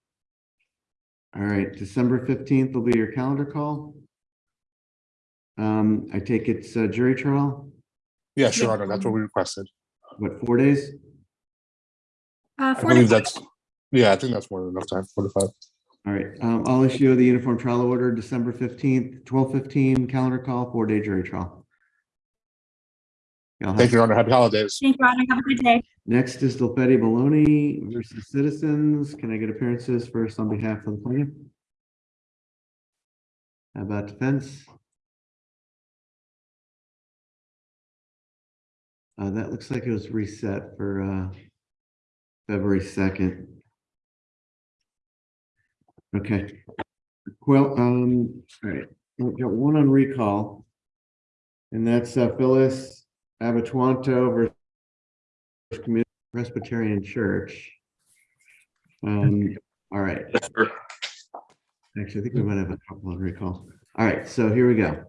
[SPEAKER 1] All right, December fifteenth will be your calendar call. Um, I take it's a jury trial,
[SPEAKER 20] Yeah, sure, Honor. That's what we requested.
[SPEAKER 1] what, four days?
[SPEAKER 21] Uh,
[SPEAKER 20] I
[SPEAKER 21] four to
[SPEAKER 20] believe
[SPEAKER 21] five.
[SPEAKER 20] that's, yeah, I think that's more than enough time, four to five.
[SPEAKER 1] All right, um, I'll issue the uniform trial order, December fifteenth, twelve fifteen, calendar call, four day jury trial. Y'all have-
[SPEAKER 20] Thank you, Your Honor. Happy holidays.
[SPEAKER 21] Thank you, Your Honor. Have a good day.
[SPEAKER 1] Next is Dilfetti Baloney versus Citizens. Can I get appearances first on behalf of the plaintiff? How about defense? Uh, that looks like it was reset for, uh, February second. Okay. Well, um, all right, we've got one on recall. And that's uh, Phyllis Abatuanto versus Community Presbyterian Church. Um, all right. Actually, I think we might have a couple on recall. All right, so here we go.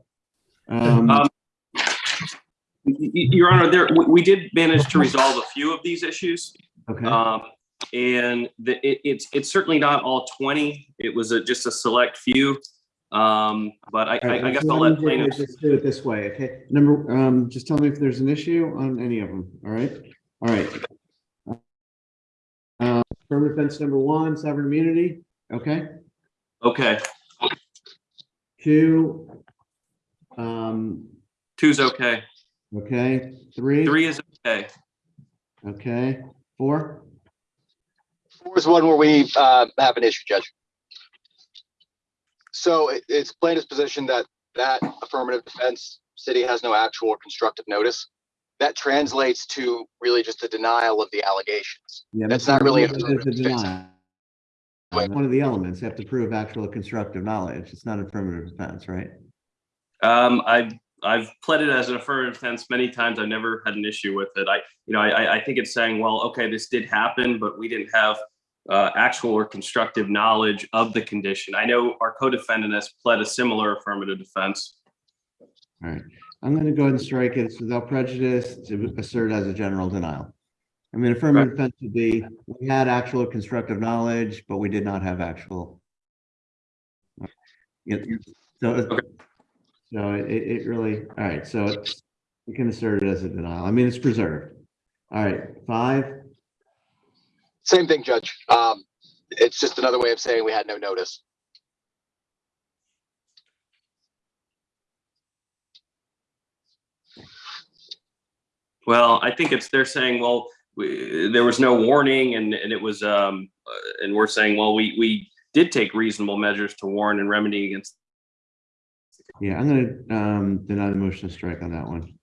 [SPEAKER 1] Um,
[SPEAKER 22] Um, Your Honor, there, we, did manage to resolve a few of these issues.
[SPEAKER 1] okay,
[SPEAKER 22] Um, and the, it, it's, it's certainly not all twenty. It was a, just a select few. Um, but I,
[SPEAKER 1] right,
[SPEAKER 22] I I guess I'll
[SPEAKER 1] let
[SPEAKER 22] let
[SPEAKER 1] do it-
[SPEAKER 22] plaintiffs.
[SPEAKER 1] Let's do it this way, okay? Number, um, just tell me if there's an issue on any of them, all right? All right. Uh, affirmative defense number one, sovereign immunity, okay?
[SPEAKER 22] Okay,
[SPEAKER 1] Two, um,
[SPEAKER 22] two's okay.
[SPEAKER 1] Okay, three,
[SPEAKER 22] Three is okay.
[SPEAKER 1] okay, four,
[SPEAKER 23] Four is one where we uh, have an issue, Judge. So it- it's plaintiff's position that that affirmative defense, city has no actual or constructive notice. That translates to really just a denial of the allegations.
[SPEAKER 1] Yeah,
[SPEAKER 23] That's
[SPEAKER 1] that's
[SPEAKER 23] not really an
[SPEAKER 1] that's
[SPEAKER 23] affirmative
[SPEAKER 1] a
[SPEAKER 23] defense.
[SPEAKER 1] denial. One of the elements, you have to prove actual or constructive knowledge. It's not affirmative defense, right?
[SPEAKER 22] Um, I've, I've pled it as an affirmative defense many times. I've never had an issue with it. I, you know, I, I- think it's saying, well, okay, this did happen, but we didn't have uh, actual or constructive knowledge of the condition. I know our co-defendant has pled a similar affirmative defense.
[SPEAKER 1] All right, I'm gonna go ahead and strike it It's without prejudice to assert as a general denial. I mean, affirmative defense would be, we had actual or constructive knowledge, but we did not have actual. So, it- so it, it really, all right, so it's, we can assert it as a denial. I mean, it's preserved. All right, five,
[SPEAKER 23] Same thing, Judge. Um, it's just another way of saying we had no notice.
[SPEAKER 22] Well, I think it's, they're saying, well, we, there was no warning and, and it was, um, uh, and we're saying, well, we, we did take reasonable measures to warn and remedy against.
[SPEAKER 1] Yeah, I'm gonna, um, deny the motion to strike on that one.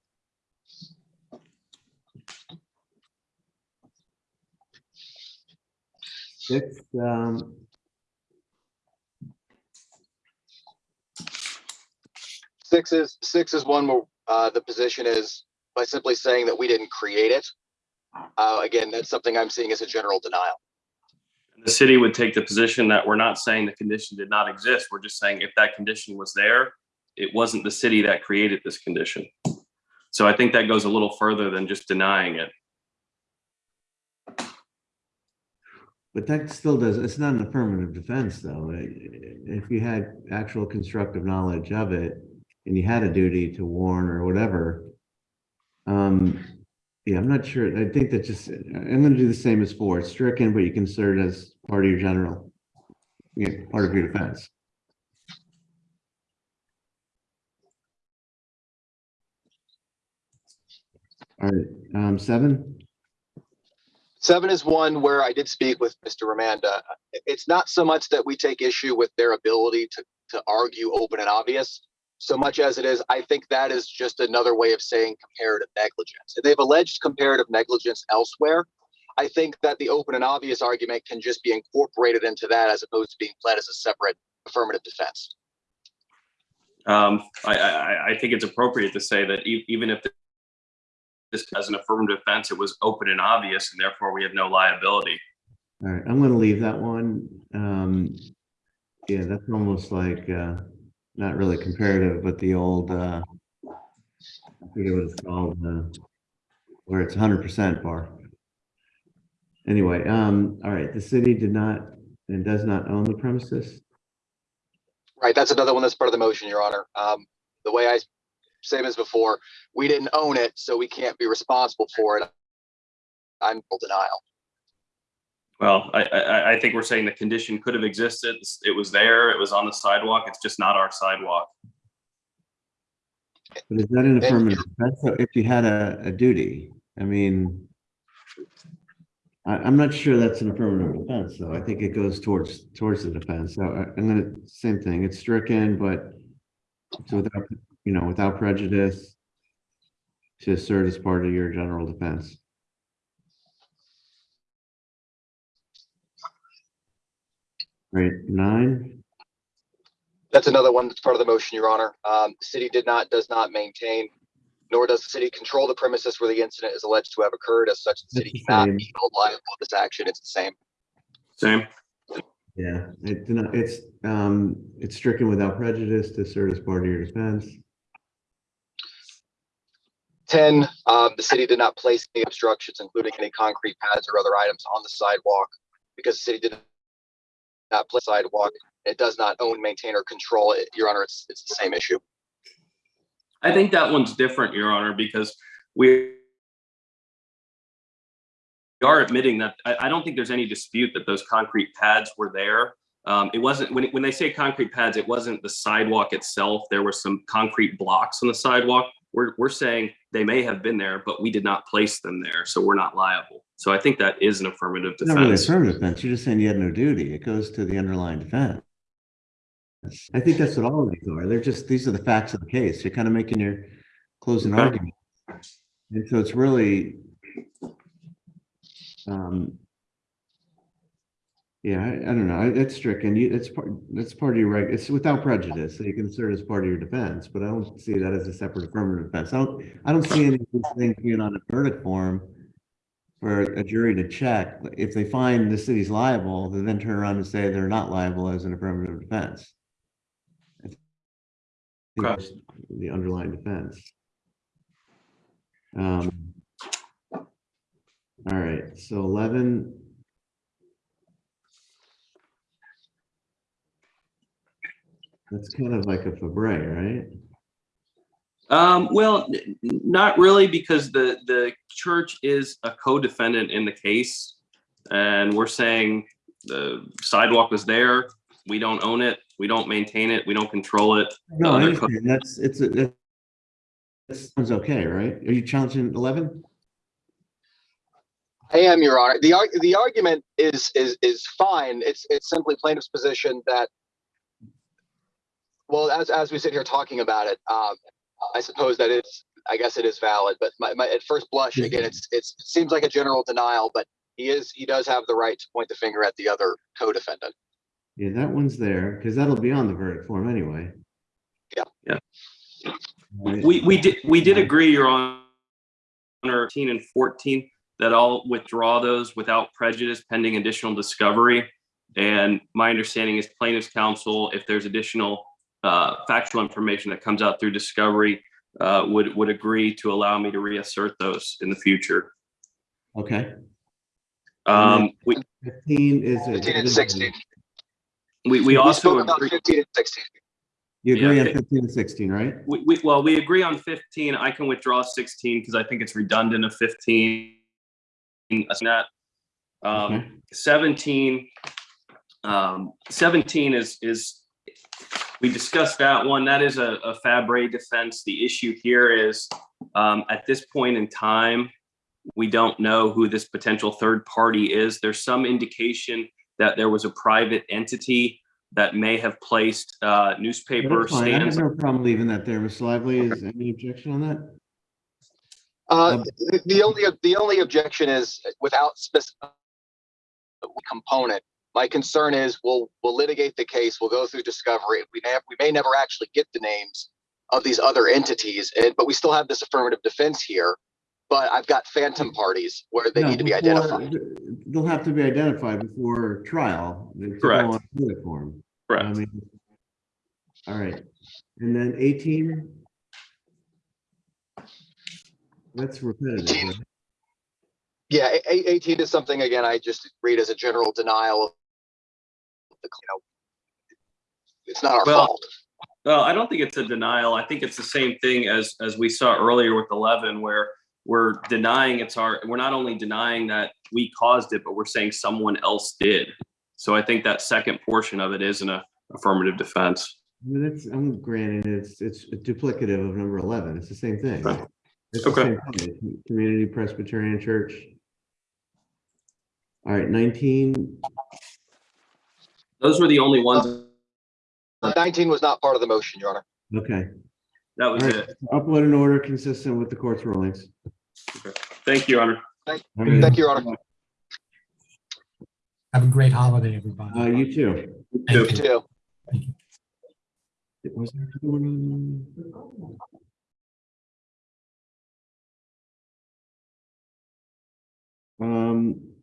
[SPEAKER 1] Six, um,
[SPEAKER 23] Six is six is one where uh, the position is by simply saying that we didn't create it. Uh, again, that's something I'm seeing as a general denial.
[SPEAKER 22] The city would take the position that we're not saying the condition did not exist. We're just saying if that condition was there, it wasn't the city that created this condition. So I think that goes a little further than just denying it.
[SPEAKER 1] But that still does, it's not an affirmative defense, though. If you had actual constructive knowledge of it and you had a duty to warn or whatever. Um, yeah, I'm not sure. I think that just, I'm gonna do the same as four. It's stricken, but you can insert it as part of your general. Yeah, part of your defense. All right, um, seven?
[SPEAKER 23] Seven is one where I did speak with Mr. Ramanda. It's not so much that we take issue with their ability to, to argue open and obvious, so much as it is, I think that is just another way of saying comparative negligence. If they've alleged comparative negligence elsewhere, I think that the open and obvious argument can just be incorporated into that as opposed to being pled as a separate affirmative defense.
[SPEAKER 22] Um, I, I, I- I think it's appropriate to say that e- even if this as an affirmative defense, it was open and obvious, and therefore we have no liability.
[SPEAKER 1] All right, I'm gonna leave that one. Um, yeah, that's almost like, uh, not really comparative, but the old, uh, I forget what it's called, uh, where it's hundred percent bar. Anyway, um, all right, the city did not and does not own the premises.
[SPEAKER 23] Right, that's another one that's part of the motion, Your Honor. Um, the way I, same as before, we didn't own it, so we can't be responsible for it. I'm in denial.
[SPEAKER 22] Well, I, I, I think we're saying the condition could have existed. It was there. It was on the sidewalk. It's just not our sidewalk.
[SPEAKER 1] But is that an affirmative defense? So if you had a, a duty, I mean, I, I'm not sure that's an affirmative defense, though. I think it goes towards, towards the defense. So I- I'm gonna, same thing, it's stricken, but so without, you know, without prejudice to assert as part of your general defense. Right, nine,
[SPEAKER 23] That's another one that's part of the motion, Your Honor. Um, the city did not, does not maintain, nor does the city control the premises where the incident is alleged to have occurred. As such, the city
[SPEAKER 1] the
[SPEAKER 23] cannot
[SPEAKER 1] same.
[SPEAKER 23] be held liable for this action. It's the same.
[SPEAKER 22] Same.
[SPEAKER 1] yeah, it, it's, um, it's stricken without prejudice to assert as part of your defense.
[SPEAKER 23] Ten, um, the city did not place any obstructions, including any concrete pads or other items on the sidewalk because the city did not place sidewalk. It does not own, maintain, or control it. Your Honor, it's, it's the same issue.
[SPEAKER 22] I think that one's different, Your Honor, because we are admitting that, I, I don't think there's any dispute that those concrete pads were there. Um, it wasn't, when, when they say concrete pads, it wasn't the sidewalk itself. There were some concrete blocks on the sidewalk. We're, we're saying they may have been there, but we did not place them there, so we're not liable. So I think that is an affirmative
[SPEAKER 1] It's not really
[SPEAKER 22] defense.
[SPEAKER 1] affirmative defense. You're just saying you had no duty. It goes to the underlying defense. I think that's what all of these are. They're just, these are the facts of the case. You're kind of making your closing
[SPEAKER 22] Okay.
[SPEAKER 1] argument. And so it's really, um, yeah, I, I don't know. I- It's stricken. You, it's part, it's part of your right. It's without prejudice, so you can assert as part of your defense, but I don't see that as a separate affirmative defense. I don't, I don't see any of these things being on a verdict form for a jury to check. If they find the city's liable, they then turn around and say they're not liable as an affirmative defense. I The underlying defense. Um. All right, so eleven. That's kind of like a Fabre, right?
[SPEAKER 22] Um, well, n- n- not really, because the, the church is a co-defendant in the case. And we're saying the sidewalk was there, we don't own it, we don't maintain it, we don't control it.
[SPEAKER 1] No, I understand. That's, it's, a- that that sounds okay, right? Are you challenging eleven?
[SPEAKER 23] I am, Your Honor. The the argument is is is fine. It's it's simply plaintiff's position that, well, as as we sit here talking about it, um, I suppose that it's I guess it is valid. But my, my at first blush, again, it's it's it seems like a general denial, but he is he does have the right to point the finger at the other co-defendant.
[SPEAKER 1] Yeah, that one's there, because that'll be on the verdict form anyway.
[SPEAKER 23] Yeah.
[SPEAKER 22] Yeah. We, we did, we did agree, Your Honor, 13 and 14, that I'll withdraw those without prejudice pending additional discovery. And my understanding is plaintiff's counsel, if there's additional uh, factual information that comes out through discovery, uh, would, would agree to allow me to reassert those in the future.
[SPEAKER 1] Okay.
[SPEAKER 22] Um, we,
[SPEAKER 1] Fifteen is. a-
[SPEAKER 23] 15 and 16.
[SPEAKER 22] we, we
[SPEAKER 23] We
[SPEAKER 22] also
[SPEAKER 23] spoke about
[SPEAKER 22] agree,
[SPEAKER 23] 15 and 16.
[SPEAKER 1] You agree
[SPEAKER 22] Yeah,
[SPEAKER 1] on fifteen and sixteen, right?
[SPEAKER 22] we, we, well, we agree on fifteen. I can withdraw sixteen because I think it's redundant of fifteen. That's not.
[SPEAKER 1] Okay.
[SPEAKER 22] Um, seventeen, um, seventeen is, is, we discussed that one. That is a, a Fabre defense. The issue here is, um, at this point in time, we don't know who this potential third party is. There's some indication that there was a private entity that may have placed, uh, newspaper
[SPEAKER 1] That's fine. I have
[SPEAKER 22] stands.
[SPEAKER 1] no problem leaving that there. Mr. Lively, is any objection on that?
[SPEAKER 23] Uh,
[SPEAKER 1] Um,
[SPEAKER 23] the- the only, the only objection is without specific component. My concern is we'll, we'll litigate the case, we'll go through discovery. We may, we may never actually get the names of these other entities, and, but we still have this affirmative defense here. But I've got phantom parties where they
[SPEAKER 1] No,
[SPEAKER 23] need to be
[SPEAKER 1] before-
[SPEAKER 23] identified.
[SPEAKER 1] They'll have to be identified before trial. to
[SPEAKER 22] Correct.
[SPEAKER 1] on verdict form. I
[SPEAKER 22] Correct.
[SPEAKER 1] mean, All right, and then eighteen? That's repetitive. right?
[SPEAKER 23] Yeah, a- a- eighteen is something, again, I just read as a general denial. Of the You know, It's not our
[SPEAKER 22] Well,
[SPEAKER 23] fault.
[SPEAKER 22] Well, I don't think it's a denial. I think it's the same thing as, as we saw earlier with eleven, where we're denying it's our, we're not only denying that we caused it, but we're saying someone else did. So I think that second portion of it is an affirmative defense.
[SPEAKER 1] I mean, That's, I'm granting it's, it's duplicative of number eleven. It's the same thing.
[SPEAKER 22] Right.
[SPEAKER 1] It's
[SPEAKER 22] Okay.
[SPEAKER 1] same thing. Community Presbyterian Church. All right, nineteen,
[SPEAKER 22] Those were the only ones,
[SPEAKER 23] Nineteen was not part of the motion, Your Honor.
[SPEAKER 1] okay.
[SPEAKER 22] that was
[SPEAKER 1] right,
[SPEAKER 22] it.
[SPEAKER 1] upload an order consistent with the court's rulings.
[SPEAKER 22] Thank you, Your Honor.
[SPEAKER 1] All right.
[SPEAKER 23] Thank you, Your Honor.
[SPEAKER 24] Have a great holiday, everybody.
[SPEAKER 1] Uh, you too.
[SPEAKER 23] You too.
[SPEAKER 1] It Was there another one? Um.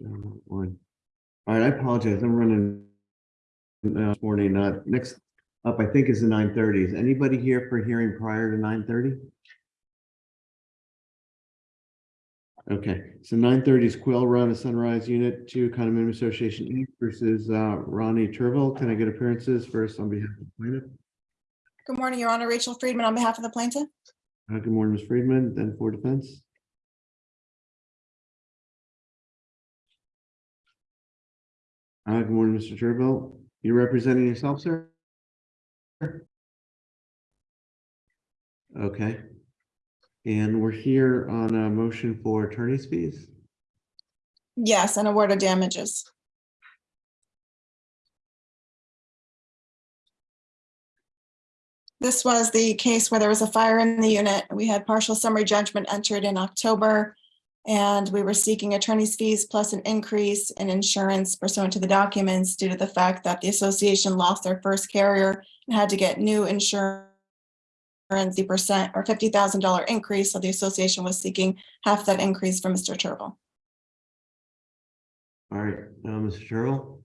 [SPEAKER 1] One. All right, I apologize. I'm running uh, this morning. Uh, next up, I think is the nine thirty. Is anybody here for hearing prior to nine thirty? Okay, so nine thirty is Quill Run, a Sunrise Unit Two Condominium Association Inc. versus uh, Ronnie Turville. Can I get appearances first on behalf of the plaintiff?
[SPEAKER 25] Good morning, Your Honor. Rachel Friedman on behalf of the plaintiff.
[SPEAKER 1] Uh, Good morning, Ms. Friedman, then for defense. Uh, Good morning, Mr. Turville. You're representing yourself, sir? Okay. And we're here on a motion for attorney's fees.
[SPEAKER 25] Yes, and award of damages. This was the case where there was a fire in the unit. We had partial summary judgment entered in October. And we were seeking attorney's fees plus an increase in insurance pursuant to the documents due to the fact that the association lost their first carrier and had to get new insurance. The percent or fifty thousand dollar increase, so the association was seeking half that increase from Mr. Turville.
[SPEAKER 1] All right, uh, Mr. Turville?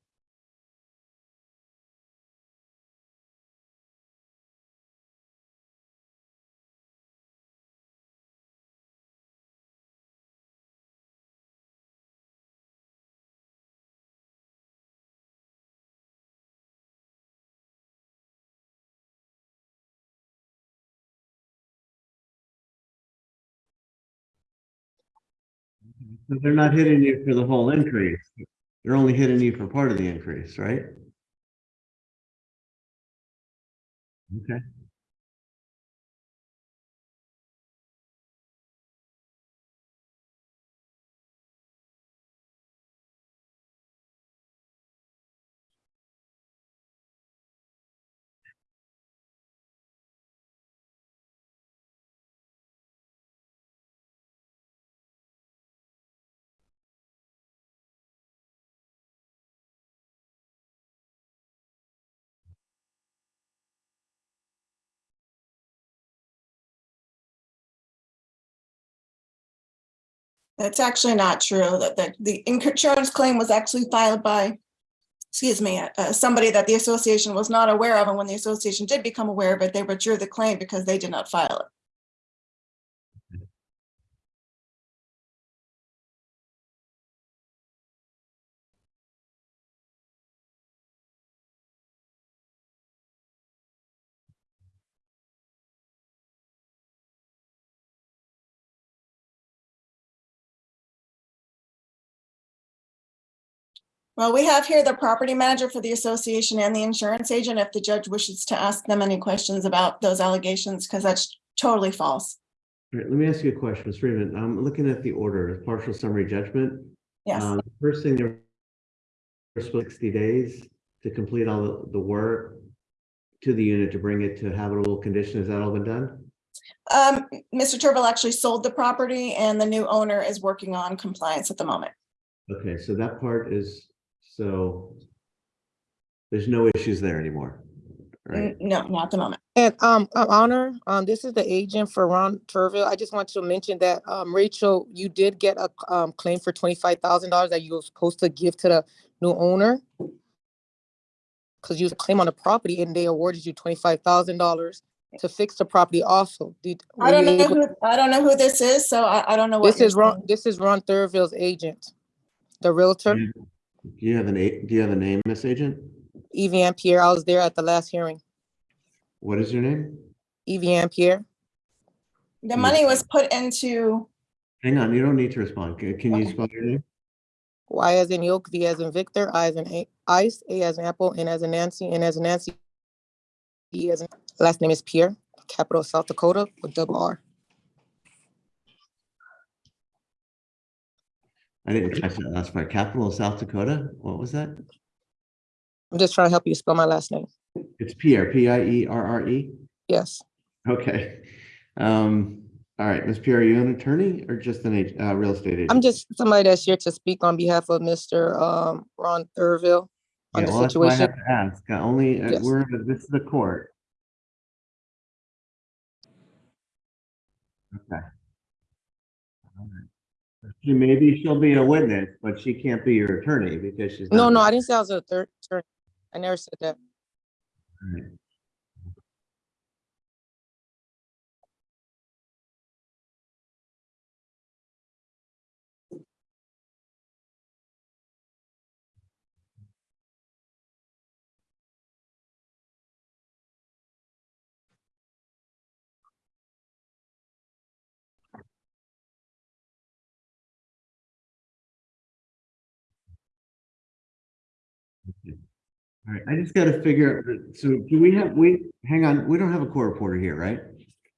[SPEAKER 1] So they're not hitting you for the whole increase. They're only hitting you for part of the increase, right? Okay.
[SPEAKER 25] That's actually not true, that the, the insurance claim was actually filed by, excuse me, uh, somebody that the association was not aware of, and when the association did become aware of it, they withdrew the claim because they did not file it. Well, we have here the property manager for the association and the insurance agent, if the judge wishes to ask them any questions about those allegations, because that's totally false.
[SPEAKER 1] All right, let me ask you a question, Ms. Freeman. I'm looking at the order, partial summary judgment.
[SPEAKER 25] Yes,
[SPEAKER 1] Um, First thing, there were sixty days to complete all the- the work to the unit to bring it to habitable condition. Has that all been done?
[SPEAKER 25] um, Mr. Turville actually sold the property and the new owner is working on compliance at the moment.
[SPEAKER 1] Okay, so that part is, so there's no issues there anymore, right?
[SPEAKER 25] No, not at the moment.
[SPEAKER 24] And um, Honor, um, this is the agent for Ron Turville. I just want to mention that um, Rachel, you did get a um claim for twenty-five thousand dollars that you were supposed to give to the new owner. Because you claim on the property and they awarded you twenty-five thousand dollars to fix the property also. Did,
[SPEAKER 25] I don't know who, I don't know who this is, so I, I don't know what.
[SPEAKER 24] This is Ron,
[SPEAKER 25] saying.
[SPEAKER 24] this is Ron Turville's agent, the realtor,
[SPEAKER 1] Do you have an, a- do you have a name, Miss Agent?
[SPEAKER 24] Evian Pierre. I was there at the last hearing.
[SPEAKER 1] What is your name?
[SPEAKER 24] Evian Pierre.
[SPEAKER 25] The money was put into,
[SPEAKER 1] Hang on, you don't need to respond. Can can you spell your name?
[SPEAKER 24] Y as in yolk, V as in Victor, I as in A- ice, A as in apple, N as in Nancy, N as in Nancy. E as in, last name is Pierre, capital South Dakota with double R.
[SPEAKER 1] I didn't catch that last part. Capital of South Dakota? What was that?
[SPEAKER 24] I'm just trying to help you spell my last name.
[SPEAKER 1] It's Pierre, P I E R R E?
[SPEAKER 24] Yes,
[SPEAKER 1] Okay. Um, all right, Ms. Pierre, are you an attorney or just an, uh, real estate agent?
[SPEAKER 24] I'm just somebody that's here to speak on behalf of Mr. Um, Ron Turville on
[SPEAKER 1] Yeah,
[SPEAKER 24] the
[SPEAKER 1] well, that's why I
[SPEAKER 24] situation.
[SPEAKER 1] have to ask. Only, uh,
[SPEAKER 24] Yes.
[SPEAKER 1] we're, this is the court. Okay. She, maybe she'll be a witness, but she can't be your attorney because she's.
[SPEAKER 24] No,
[SPEAKER 1] not-
[SPEAKER 24] no, I didn't say I was a third attorney. I never said that.
[SPEAKER 1] All right. All right, I just gotta figure, so do we have, we, hang on, we don't have a court reporter here, right?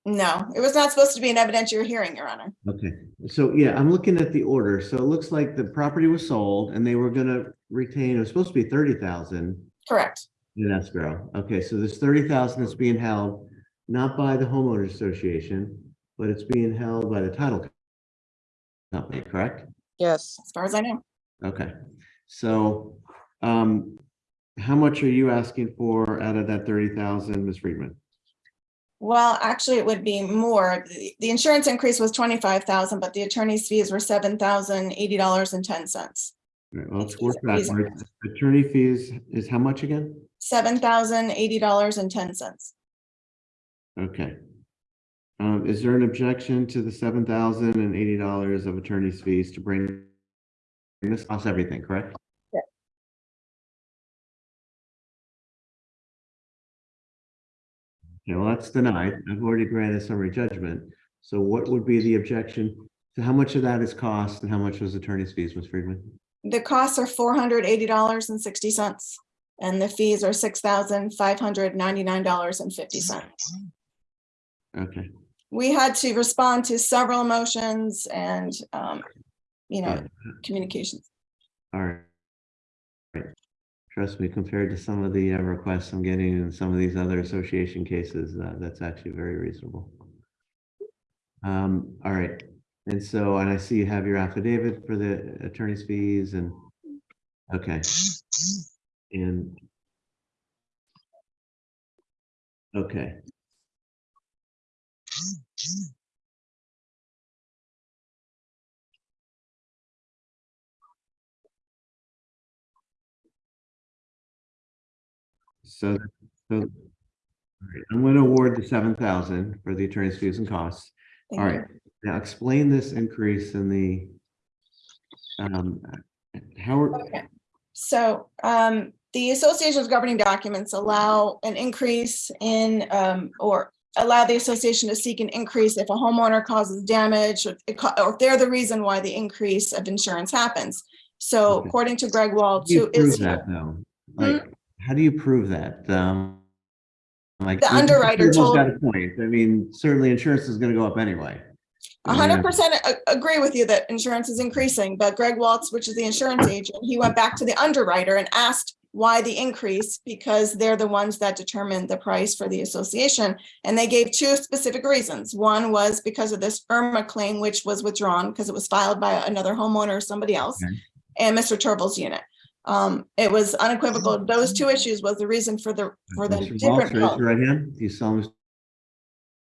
[SPEAKER 25] no, it was not supposed to be an evidentiary hearing, Your Honor.
[SPEAKER 1] Okay, so yeah, I'm looking at the order. So it looks like the property was sold and they were gonna retain, it was supposed to be thirty thousand
[SPEAKER 25] Correct.
[SPEAKER 1] in escrow. Okay, so there's thirty thousand that's being held not by the homeowners association, but it's being held by the title company, correct?
[SPEAKER 24] Yes,
[SPEAKER 25] As far as I know.
[SPEAKER 1] Okay, so um, how much are you asking for out of that thirty thousand, Ms. Friedman?
[SPEAKER 25] Well, actually, it would be more. The the insurance increase was twenty-five thousand, but the attorney's fees were seven thousand eighty dollars and ten cents.
[SPEAKER 1] All right, well, let's work backwards. Attorney fees is how much again?
[SPEAKER 25] Seven thousand eighty dollars and ten cents.
[SPEAKER 1] Okay. Um, is there an objection to the seven thousand and eighty dollars of attorney's fees to bring this costs everything, correct? Well, that's denied. I've already granted summary judgment. So what would be the objection? To how much of that is cost and how much was attorney's fees, Ms. Friedman?
[SPEAKER 25] The costs are four hundred eighty dollars and sixty cents. And the fees are six thousand five hundred ninety-nine dollars and fifty cents.
[SPEAKER 1] Okay,
[SPEAKER 25] We had to respond to several motions and, um, you know, communications.
[SPEAKER 1] all. Right. Trust me, compared to some of the uh, requests I'm getting in some of these other association cases, uh, that's actually very reasonable. Um, all right, and so, and I see you have your affidavit for the attorney's fees and, okay. And. Okay. So, so, all right, I'm going to award the seven thousand for the attorney's fees and costs. All
[SPEAKER 25] Thank you.
[SPEAKER 1] now explain this increase in the, um, how, are-
[SPEAKER 25] Okay. So um, the association's governing documents allow an increase in um, or allow the association to seek an increase if a homeowner causes damage or or if they're the reason why the increase of insurance happens. So
[SPEAKER 1] Okay.
[SPEAKER 25] according to Greg Waltz,
[SPEAKER 1] How do
[SPEAKER 25] who
[SPEAKER 1] you prove
[SPEAKER 25] is
[SPEAKER 1] that though? Like, how do you prove that? Um, like.
[SPEAKER 25] The underwriter told-
[SPEAKER 1] Got a point. I mean, certainly insurance is gonna go up anyway.
[SPEAKER 25] Hundred percent agree with you that insurance is increasing, but Greg Waltz, which is the insurance agent, he went back to the underwriter and asked why the increase, because they're the ones that determine the price for the association. And they gave two specific reasons. One was because of this Irma claim, which was withdrawn because it was filed by another homeowner or somebody else,
[SPEAKER 1] Okay.
[SPEAKER 25] and Mr. Turville's unit. Um, it was unequivocal. Those two issues was the reason for the, for the
[SPEAKER 1] Mr. Waltz,
[SPEAKER 25] different.
[SPEAKER 1] raise your right hand. Do you solemnly?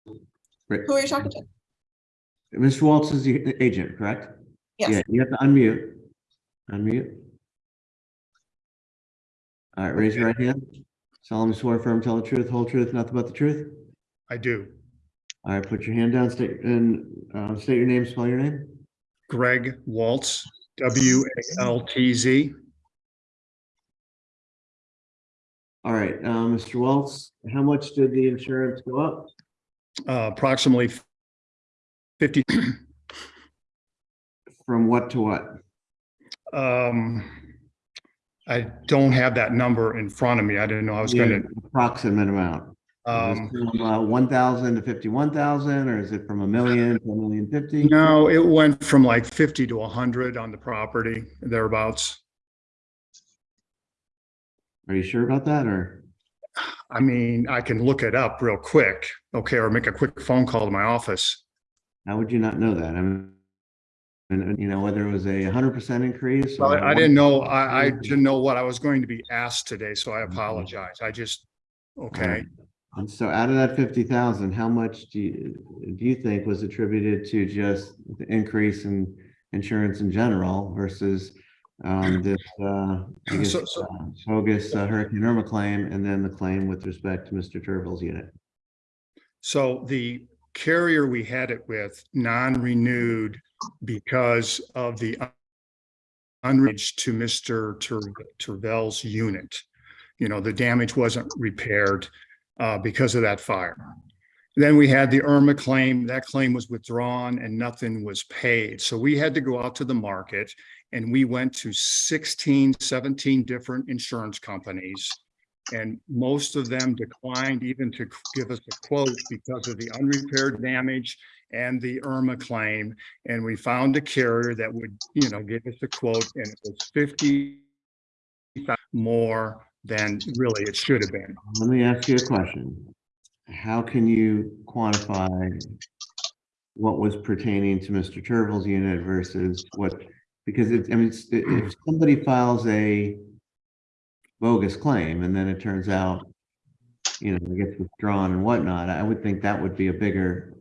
[SPEAKER 25] Who are you talking to?
[SPEAKER 1] Mr. Waltz is the agent, correct?
[SPEAKER 25] Yes.
[SPEAKER 1] Yeah, you have to unmute. Unmute. All right, raise your right hand. Solemnly swear firm, tell the truth, whole truth, nothing but the truth.
[SPEAKER 20] I do.
[SPEAKER 1] All right, put your hand down, state, and, uh, state your name, spell your name.
[SPEAKER 20] Greg Waltz, W A L T Z.
[SPEAKER 1] All right, uh, Mr. Waltz, how much did the insurance go up?
[SPEAKER 20] uh, approximately fifty,
[SPEAKER 1] From what to what?
[SPEAKER 20] um, I don't have that number in front of me. I didn't know I was
[SPEAKER 1] Yeah,
[SPEAKER 20] gonna,
[SPEAKER 1] Approximate amount. Is
[SPEAKER 20] um,
[SPEAKER 1] it from, uh, one thousand to fifty-one thousand, or is it from a million to a million fifty?
[SPEAKER 20] no, it went from like fifty to hundred on the property thereabouts.
[SPEAKER 1] Are you sure about that, or?
[SPEAKER 20] I mean, I can look it up real quick, okay, or make a quick phone call to my office.
[SPEAKER 1] How would you not know that? I mean, and, you know, whether it was a hundred percent increase?
[SPEAKER 20] Well, I didn't know, I, I didn't know what I was going to be asked today, so I apologize. I just, okay.
[SPEAKER 1] And so out of that fifty thousand, how much do you, do you think was attributed to just the increase in insurance in general versus um, this, uh, I guess,
[SPEAKER 20] So- so-
[SPEAKER 1] uh, bogus uh, Hurricane Irma claim and then the claim with respect to Mr. Turville's unit?
[SPEAKER 20] So the carrier we had it with non-renewed because of the unreached to Mr. Tur- Tervel's unit. You know, the damage wasn't repaired uh, because of that fire. Then we had the Irma claim. That claim was withdrawn and nothing was paid. So we had to go out to the market and we went to 16, 17 different insurance companies. And most of them declined even to give us a quote because of the unrepaired damage and the Irma claim. And we found a carrier that would, you know, give us a quote and it was fifty more than really it should have been.
[SPEAKER 1] Let me ask you a question. How can you quantify what was pertaining to Mr. Turville's unit versus what, because it's, I mean, it's- if somebody files a bogus claim and then it turns out, you know, it gets withdrawn and whatnot, I would think that would be a bigger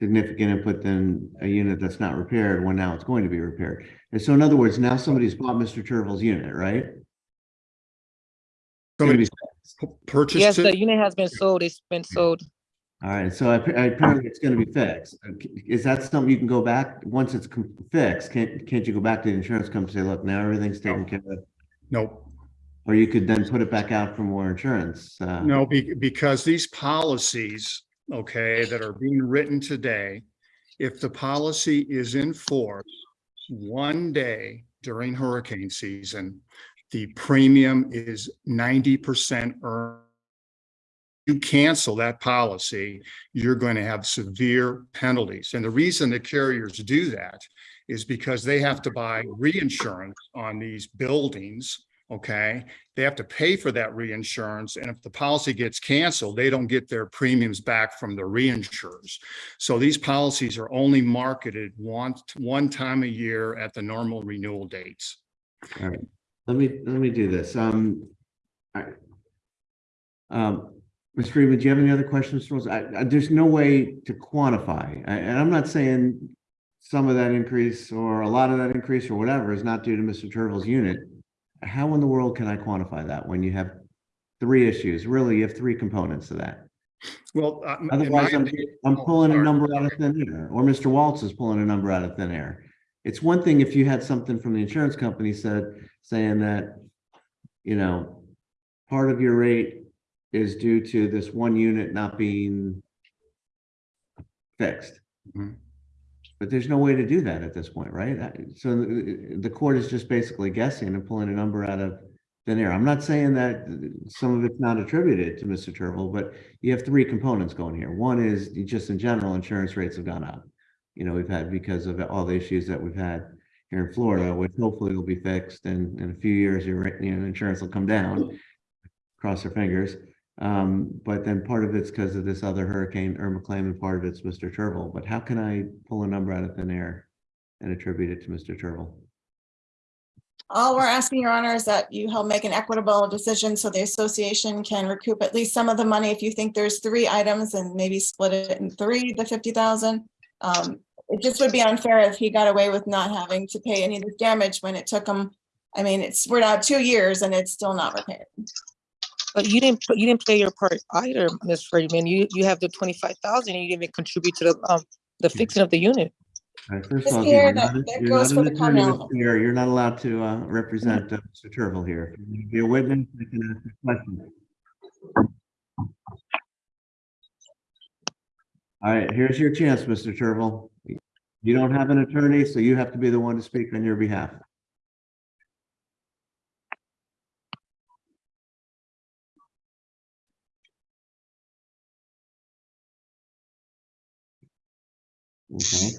[SPEAKER 1] significant input than a unit that's not repaired when now it's going to be repaired. And so in other words, now somebody's bought Mr. Turville's unit, right? It's gonna be
[SPEAKER 20] Somebody purchased
[SPEAKER 24] Yes, the unit has been sold. It's been sold.
[SPEAKER 1] All right, so apparently it's gonna be fixed. Uh, Is that something you can go back, once it's fixed, can't, can't you go back to the insurance company and say, look, now everything's taken care of?
[SPEAKER 20] Nope.
[SPEAKER 1] Or you could then put it back out for more insurance? uh,
[SPEAKER 20] No, be, because these policies, okay, that are being written today, if the policy is in force one day during hurricane season, the premium is ninety percent earned. You cancel that policy, you're going to have severe penalties. And the reason the carriers do that is because they have to buy reinsurance on these buildings, okay? They have to pay for that reinsurance, and if the policy gets canceled, they don't get their premiums back from the reinsurers. So these policies are only marketed one, one time a year at the normal renewal dates.
[SPEAKER 1] All right, let me, let me do this. Um, right. Um, Ms. Freeman, do you have any other questions? for us? I, I, there's no way to quantify, I- and I'm not saying some of that increase or a lot of that increase or whatever is not due to Mr. Turville's unit. How in the world can I quantify that when you have three issues? Really, you have three components to that.
[SPEAKER 20] Well, uh,
[SPEAKER 1] Otherwise, I'm, I'm
[SPEAKER 20] oh,
[SPEAKER 1] pulling a number out of thin air, or Mr. Waltz is pulling a number out of thin air. It's one thing if you had something from the insurance company said, saying that, you know, part of your rate is due to this one unit not being fixed.
[SPEAKER 20] Mhm.
[SPEAKER 1] But there's no way to do that at this point, right? So the, the court is just basically guessing and pulling a number out of thin air. I'm not saying that some of it's not attributed to Mr. Turville, but you have three components going here. One is just in general, insurance rates have gone up. You know, we've had because of all the issues that we've had here in Florida, which hopefully will be fixed and in a few years, your, you know, insurance will come down. Cross our fingers. Um, but then part of it's because of this other hurricane Irma claim and part of it's Mr. Turville. But how can I pull a number out of thin air and attribute it to Mr. Turville?
[SPEAKER 25] All we're asking, Your Honor, is that you help make an equitable decision so the association can recoup at least some of the money. If you think there's three items and maybe split it in three, the fifty thousand. Um, it just would be unfair if he got away with not having to pay any of the damage when it took him. I mean, it's, we're now two years and it's still not repaired.
[SPEAKER 24] But you didn't, you didn't play your part either, Ms. Freeman. You, you have the twenty-five thousand and you didn't even contribute to the, um, the fixing of the unit.
[SPEAKER 1] All right, first of all,
[SPEAKER 25] Pierre,
[SPEAKER 1] you're
[SPEAKER 25] that-
[SPEAKER 1] not,
[SPEAKER 25] that
[SPEAKER 1] you're
[SPEAKER 25] goes
[SPEAKER 1] not
[SPEAKER 25] for the common
[SPEAKER 1] attorney, Pierre. You're not allowed to, uh, represent uh, Mr. Turville here. If you Be a witness, I can ask a question. All right, here's your chance, Mr. Turville. You don't have an attorney, so you have to be the one to speak on your behalf. Okay.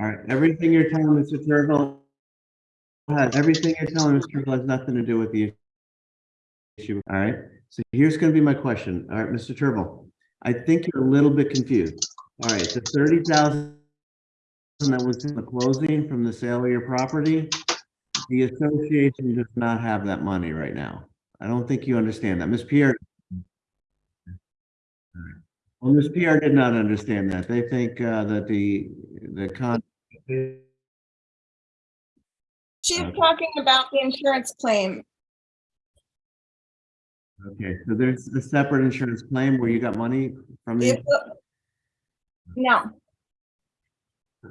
[SPEAKER 1] All right, everything you're telling Mr. Turville, go ahead, everything you're telling Mr. Turville has nothing to do with the issue, all right? So here's gonna be my question, all right, Mr. Turville, I think you're a little bit confused. All right, the thirty thousand that was in the closing from the sale of your property, the association does not have that money right now. I don't think you understand that. Ms. Pierre. Well, Ms. Pierre did not understand that. They think uh, that the, the con.
[SPEAKER 25] She's talking about the insurance claim.
[SPEAKER 1] Okay, so there's a separate insurance claim where you got money from
[SPEAKER 25] The
[SPEAKER 1] the.
[SPEAKER 25] No,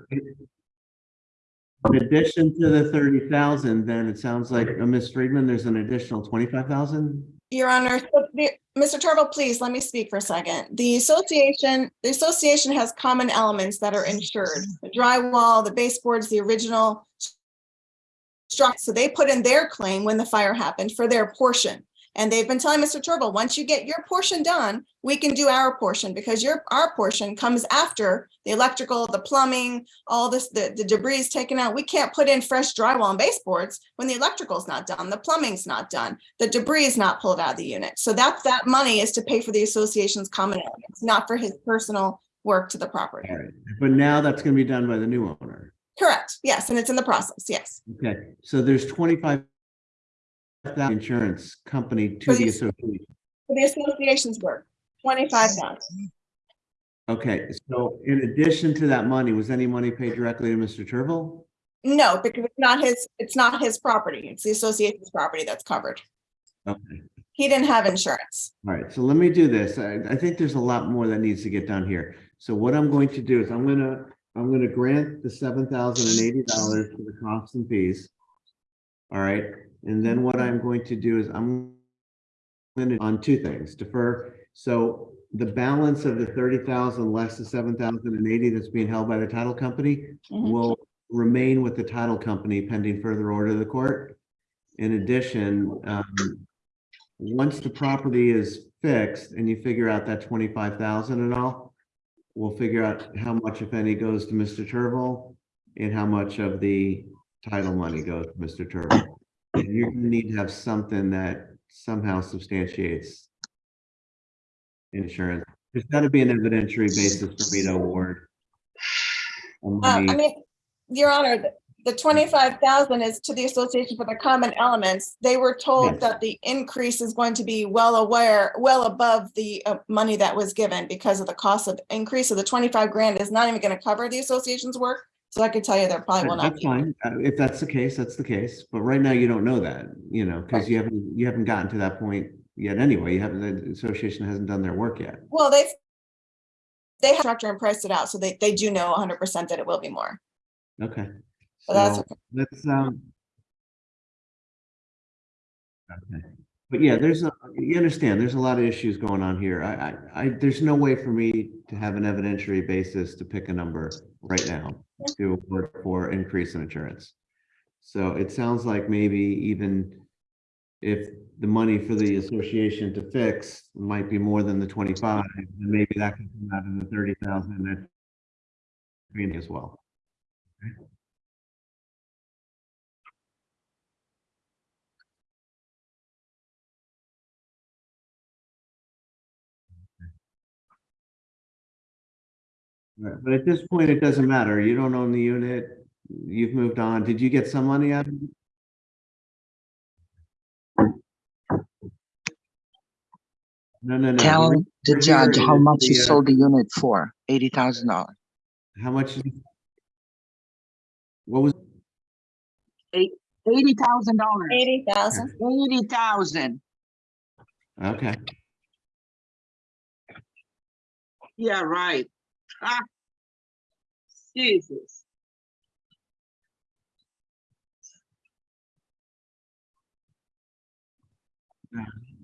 [SPEAKER 1] In addition to the thirty thousand, then it sounds like, uh, Ms. Friedman, there's an additional twenty-five thousand?
[SPEAKER 25] Your Honor, so the- Mr. Turville, please let me speak for a second. The association, the association has common elements that are insured. The drywall, the baseboards, the original So they put in their claim when the fire happened for their portion. And they've been telling Mr. Turville, once you get your portion done, we can do our portion because your, our portion comes after the electrical, the plumbing, all this, the, the debris is taken out. We can't put in fresh drywall and baseboards when the electrical's not done, the plumbing's not done, the debris is not pulled out of the unit. So that, that money is to pay for the association's common elements, not for his personal work to the property.
[SPEAKER 1] Right, but now that's gonna be done by the new owner.
[SPEAKER 25] Correct, yes, and it's in the process, yes.
[SPEAKER 1] Okay, so there's twenty-five thousand insurance company to the
[SPEAKER 25] the-
[SPEAKER 1] association.
[SPEAKER 25] For the association's work, twenty-five thousand.
[SPEAKER 1] Okay, so in addition to that money, was any money paid directly to Mr. Turville?
[SPEAKER 25] No, because it's not his, it's not his property. It's the association's property that's covered.
[SPEAKER 1] Okay.
[SPEAKER 25] He didn't have insurance.
[SPEAKER 1] All right, so let me do this. I, I think there's a lot more that needs to get done here. So what I'm going to do is I'm gonna, I'm gonna grant the seven thousand and eighty dollars for the costs and fees. All right, and then what I'm going to do is I'm gonna, on two things, defer. So the balance of the thirty thousand less the seven thousand and eighty that's being held by the title company
[SPEAKER 25] Mhm.
[SPEAKER 1] will remain with the title company pending further order of the court. In addition, um, once the property is fixed and you figure out that twenty-five thousand and all, we'll figure out how much, if any, goes to Mr. Turville and how much of the title money goes to Mr. Turville. And you're gonna need to have something that somehow substantiates insurance. There's gotta be an evidentiary basis for me to award. a
[SPEAKER 25] Uh,
[SPEAKER 1] money.
[SPEAKER 25] I mean, Your Honor, the twenty-five thousand is to the Association for the Common Elements. They were told
[SPEAKER 1] Yes.
[SPEAKER 25] that the increase is going to be well aware, well above the uh, money that was given because of the cost of increase. So the twenty-five grand is not even going to cover the association's work. So I could tell you there probably will not
[SPEAKER 1] That's
[SPEAKER 25] be.
[SPEAKER 1] fine. Uh, If that's the case, that's the case. But right now you don't know that, you know, because you haven't, you haven't gotten to that point yet anyway. You haven't, the association hasn't done their work yet.
[SPEAKER 25] Well, they've they have structure and priced it out, so they, they do know hundred percent that it will be more.
[SPEAKER 1] Okay.
[SPEAKER 25] But that's
[SPEAKER 1] So let's, um. Okay, but yeah, there's a, you understand, there's a lot of issues going on here. I, I, I, there's no way for me to have an evidentiary basis to pick a number right now to work for increase in insurance. So it sounds like maybe even if the money for the association to fix might be more than the twenty-five, then maybe that can come out of the thirty thousand that green as well. Right, But at this point, it doesn't matter. You don't own the unit. You've moved on. Did you get some money out of it? No, no, no.
[SPEAKER 26] Tell
[SPEAKER 1] We're-
[SPEAKER 26] the
[SPEAKER 1] we're
[SPEAKER 26] judge
[SPEAKER 1] here
[SPEAKER 26] how
[SPEAKER 1] is
[SPEAKER 26] much you
[SPEAKER 1] the, uh,
[SPEAKER 26] sold the unit for, eighty thousand dollars.
[SPEAKER 1] How much? What was,
[SPEAKER 26] Eight, eighty thousand dollars.
[SPEAKER 25] Eighty thousand.
[SPEAKER 26] Eighty thousand.
[SPEAKER 1] okay.
[SPEAKER 26] Yeah, right. Ah. Jesus.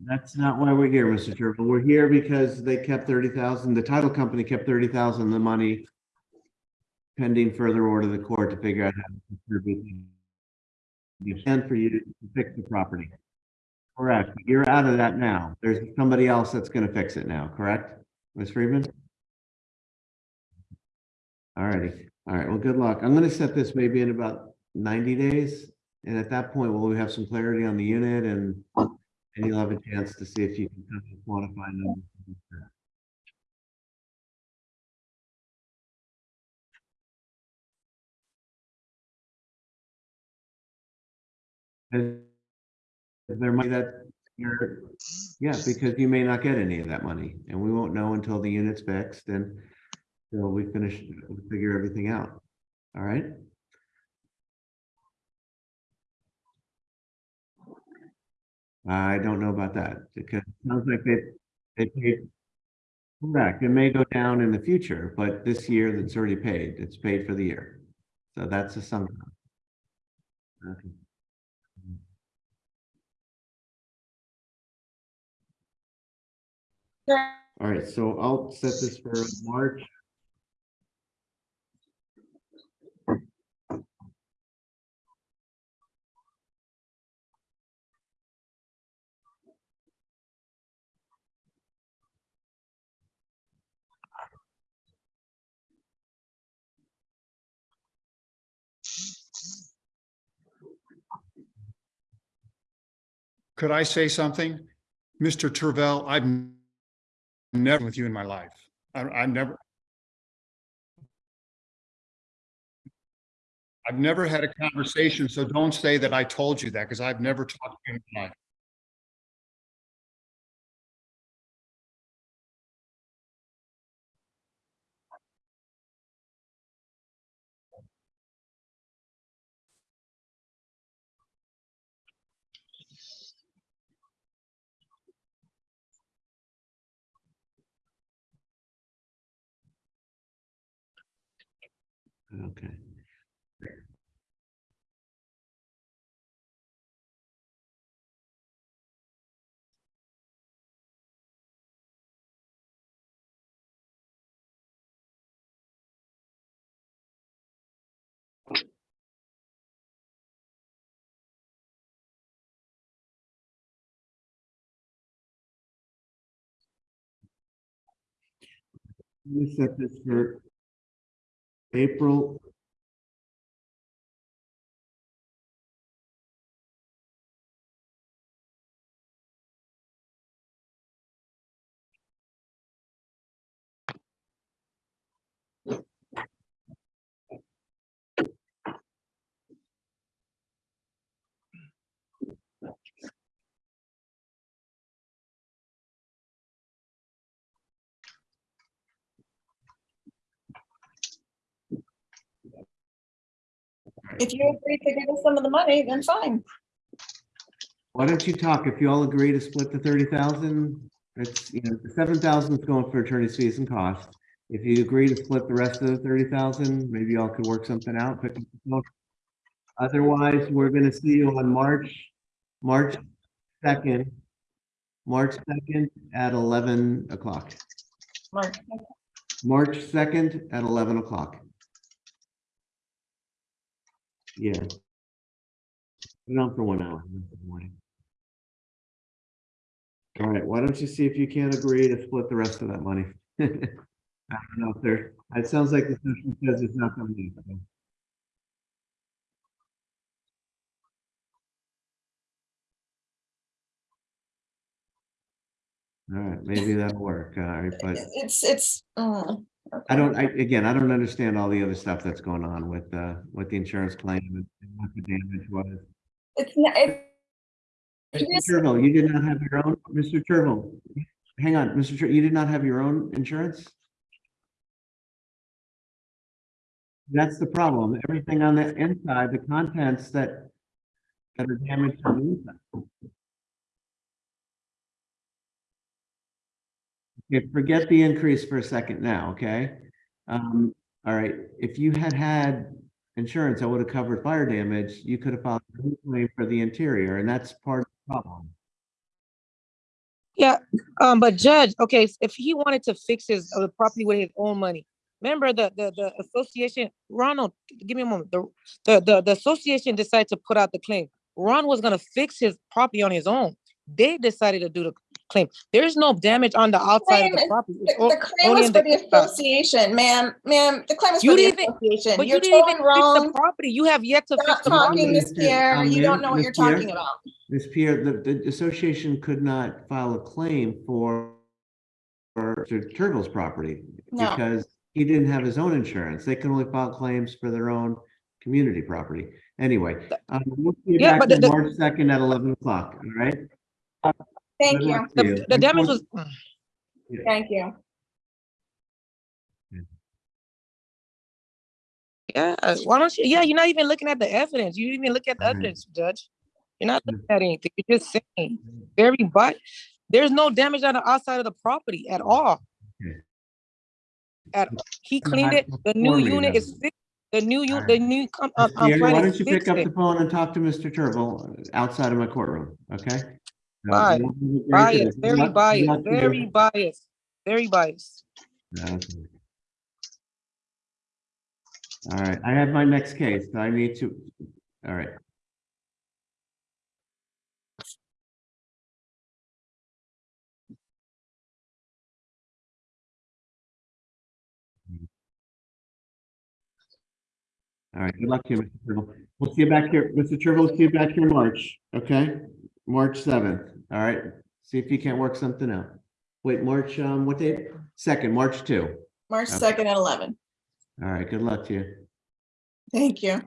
[SPEAKER 1] That's not why we're here, Mr. Turville. We're here because they kept thirty thousand, the title company kept thirty thousand of the money pending further order of the court to figure out how to distribute the plan for you to fix the property. Correct. You're out of that now. There's somebody else that's gonna fix it now, correct? Ms. Friedman? All righty. All right. Well, good luck. I'm gonna set this maybe in about ninety days. And at that point, we'll have some clarity on the unit and and you'll have a chance to see if you can kind of quantify numbers. There might that, yeah, because you may not get any of that money and we won't know until the unit's fixed and until we finish, figure everything out. All right? I don't know about that because it sounds like they, they paid. Correct. It may go down in the future, but this year that's already paid. It's paid for the year. So that's a sum. Okay. All right, so I'll set this for March.
[SPEAKER 20] Could I say something? Mr. Turville, I've never with you in my life. I, I never. I've never had a conversation, so don't say that I told you that because I've never talked to you in my life.
[SPEAKER 1] Okay. Let me set this for April.
[SPEAKER 25] If you agree to give us some of the money, then fine.
[SPEAKER 1] Why don't you talk, if you all agree to split the thirty thousand, it's, you know, the seven thousand is going for attorney's fees and costs. If you agree to split the rest of the thirty thousand, maybe y'all could work something out. pick up the phone. Otherwise, we're gonna see you on March, March second, March second at eleven o'clock.
[SPEAKER 25] Mark,
[SPEAKER 1] March second at eleven o'clock. Yeah. Put it on for one hour. in the morning. All right, why don't you see if you can't agree to split the rest of that money? I don't know if there, it sounds like the session says it's not coming in. All right, maybe that'll work, all right, but
[SPEAKER 25] it's, it's, uh,
[SPEAKER 1] I don't, I, again, I don't understand all the other stuff that's going on with, uh, with the insurance claim and what the damage was.
[SPEAKER 25] it's, not- it-
[SPEAKER 1] Mr. Turville, you did not have your own, Mr. Turville, hang on, Mr. Tur, you did not have your own insurance? That's the problem. Everything on the inside, the contents that that are damaged on the inside. Okay, forget the increase for a second now, okay? Um, all right, if you had had insurance that would have covered fire damage, you could have filed a claim for the interior, and that's part of the problem.
[SPEAKER 24] Yeah, um, but Judge, okay, if he wanted to fix his, uh, property with his own money, remember the, the, the association, Ronald, give me a moment, the, the, the, the association decided to put out the claim. Ron was gonna fix his property on his own. They decided to do the claim. There's no damage on the outside of the
[SPEAKER 25] Claim is-
[SPEAKER 24] property.
[SPEAKER 25] the
[SPEAKER 24] It's
[SPEAKER 25] the claim
[SPEAKER 24] only
[SPEAKER 25] was for the
[SPEAKER 24] inside.
[SPEAKER 25] association, ma'am, ma'am, the claim was
[SPEAKER 24] You
[SPEAKER 25] for the
[SPEAKER 24] didn't
[SPEAKER 25] association.
[SPEAKER 24] But
[SPEAKER 25] You're
[SPEAKER 24] you didn't even
[SPEAKER 25] totally
[SPEAKER 24] fix the
[SPEAKER 25] wrong.
[SPEAKER 24] property. You have yet to fix the
[SPEAKER 25] talking,
[SPEAKER 24] property.
[SPEAKER 25] Ms. Pierre.
[SPEAKER 1] Um,
[SPEAKER 25] You don't
[SPEAKER 1] ma'am,
[SPEAKER 25] know what
[SPEAKER 1] Ms.
[SPEAKER 25] you're
[SPEAKER 1] Pierre?
[SPEAKER 25] talking about.
[SPEAKER 1] Ms. Pierre, the, the association could not file a claim for for Mr. Turville's property
[SPEAKER 25] No.
[SPEAKER 1] because he didn't have his own insurance. They can only file claims for their own community property. Anyway, um, we'll see you
[SPEAKER 24] Yeah,
[SPEAKER 1] back on
[SPEAKER 24] the-
[SPEAKER 1] March second at eleven o'clock, all right?
[SPEAKER 25] Thank
[SPEAKER 1] Good
[SPEAKER 25] you.
[SPEAKER 1] luck to you.
[SPEAKER 24] The, the damage was,
[SPEAKER 25] Thank you.
[SPEAKER 24] yeah, uh, why don't you, yeah, you're not even looking at the evidence. You didn't even look at the
[SPEAKER 1] Alright.
[SPEAKER 24] evidence, Judge. You're not looking at anything. You're just saying, very but, there's no damage on the outside of the property at all.
[SPEAKER 1] Okay.
[SPEAKER 24] At, he cleaned it, the new
[SPEAKER 1] before me,
[SPEAKER 24] unit
[SPEAKER 1] though.
[SPEAKER 24] is fixed, the new unit, the new, com-
[SPEAKER 1] Ms. Pierre,
[SPEAKER 24] plan
[SPEAKER 1] why don't you pick
[SPEAKER 24] fixed
[SPEAKER 1] up
[SPEAKER 24] it.
[SPEAKER 1] the phone and talk to Mr. Turville outside of my courtroom, okay? Uh,
[SPEAKER 24] Biased,
[SPEAKER 1] we'll.
[SPEAKER 24] Very
[SPEAKER 1] good
[SPEAKER 24] biased,
[SPEAKER 1] luck to you.
[SPEAKER 24] very biased, very biased.
[SPEAKER 1] Okay. All right, I have my next case. I need to, all right. All right, good luck to you, Mr. Turville. We'll see you back here, Mr. Turville, see you back here in March, okay? March seventh, all right? See if you can't work something out. Wait, March, um, what date? Second, March two.
[SPEAKER 25] March
[SPEAKER 1] Okay.
[SPEAKER 25] second at eleven.
[SPEAKER 1] All right, good luck to you.
[SPEAKER 25] Thank you.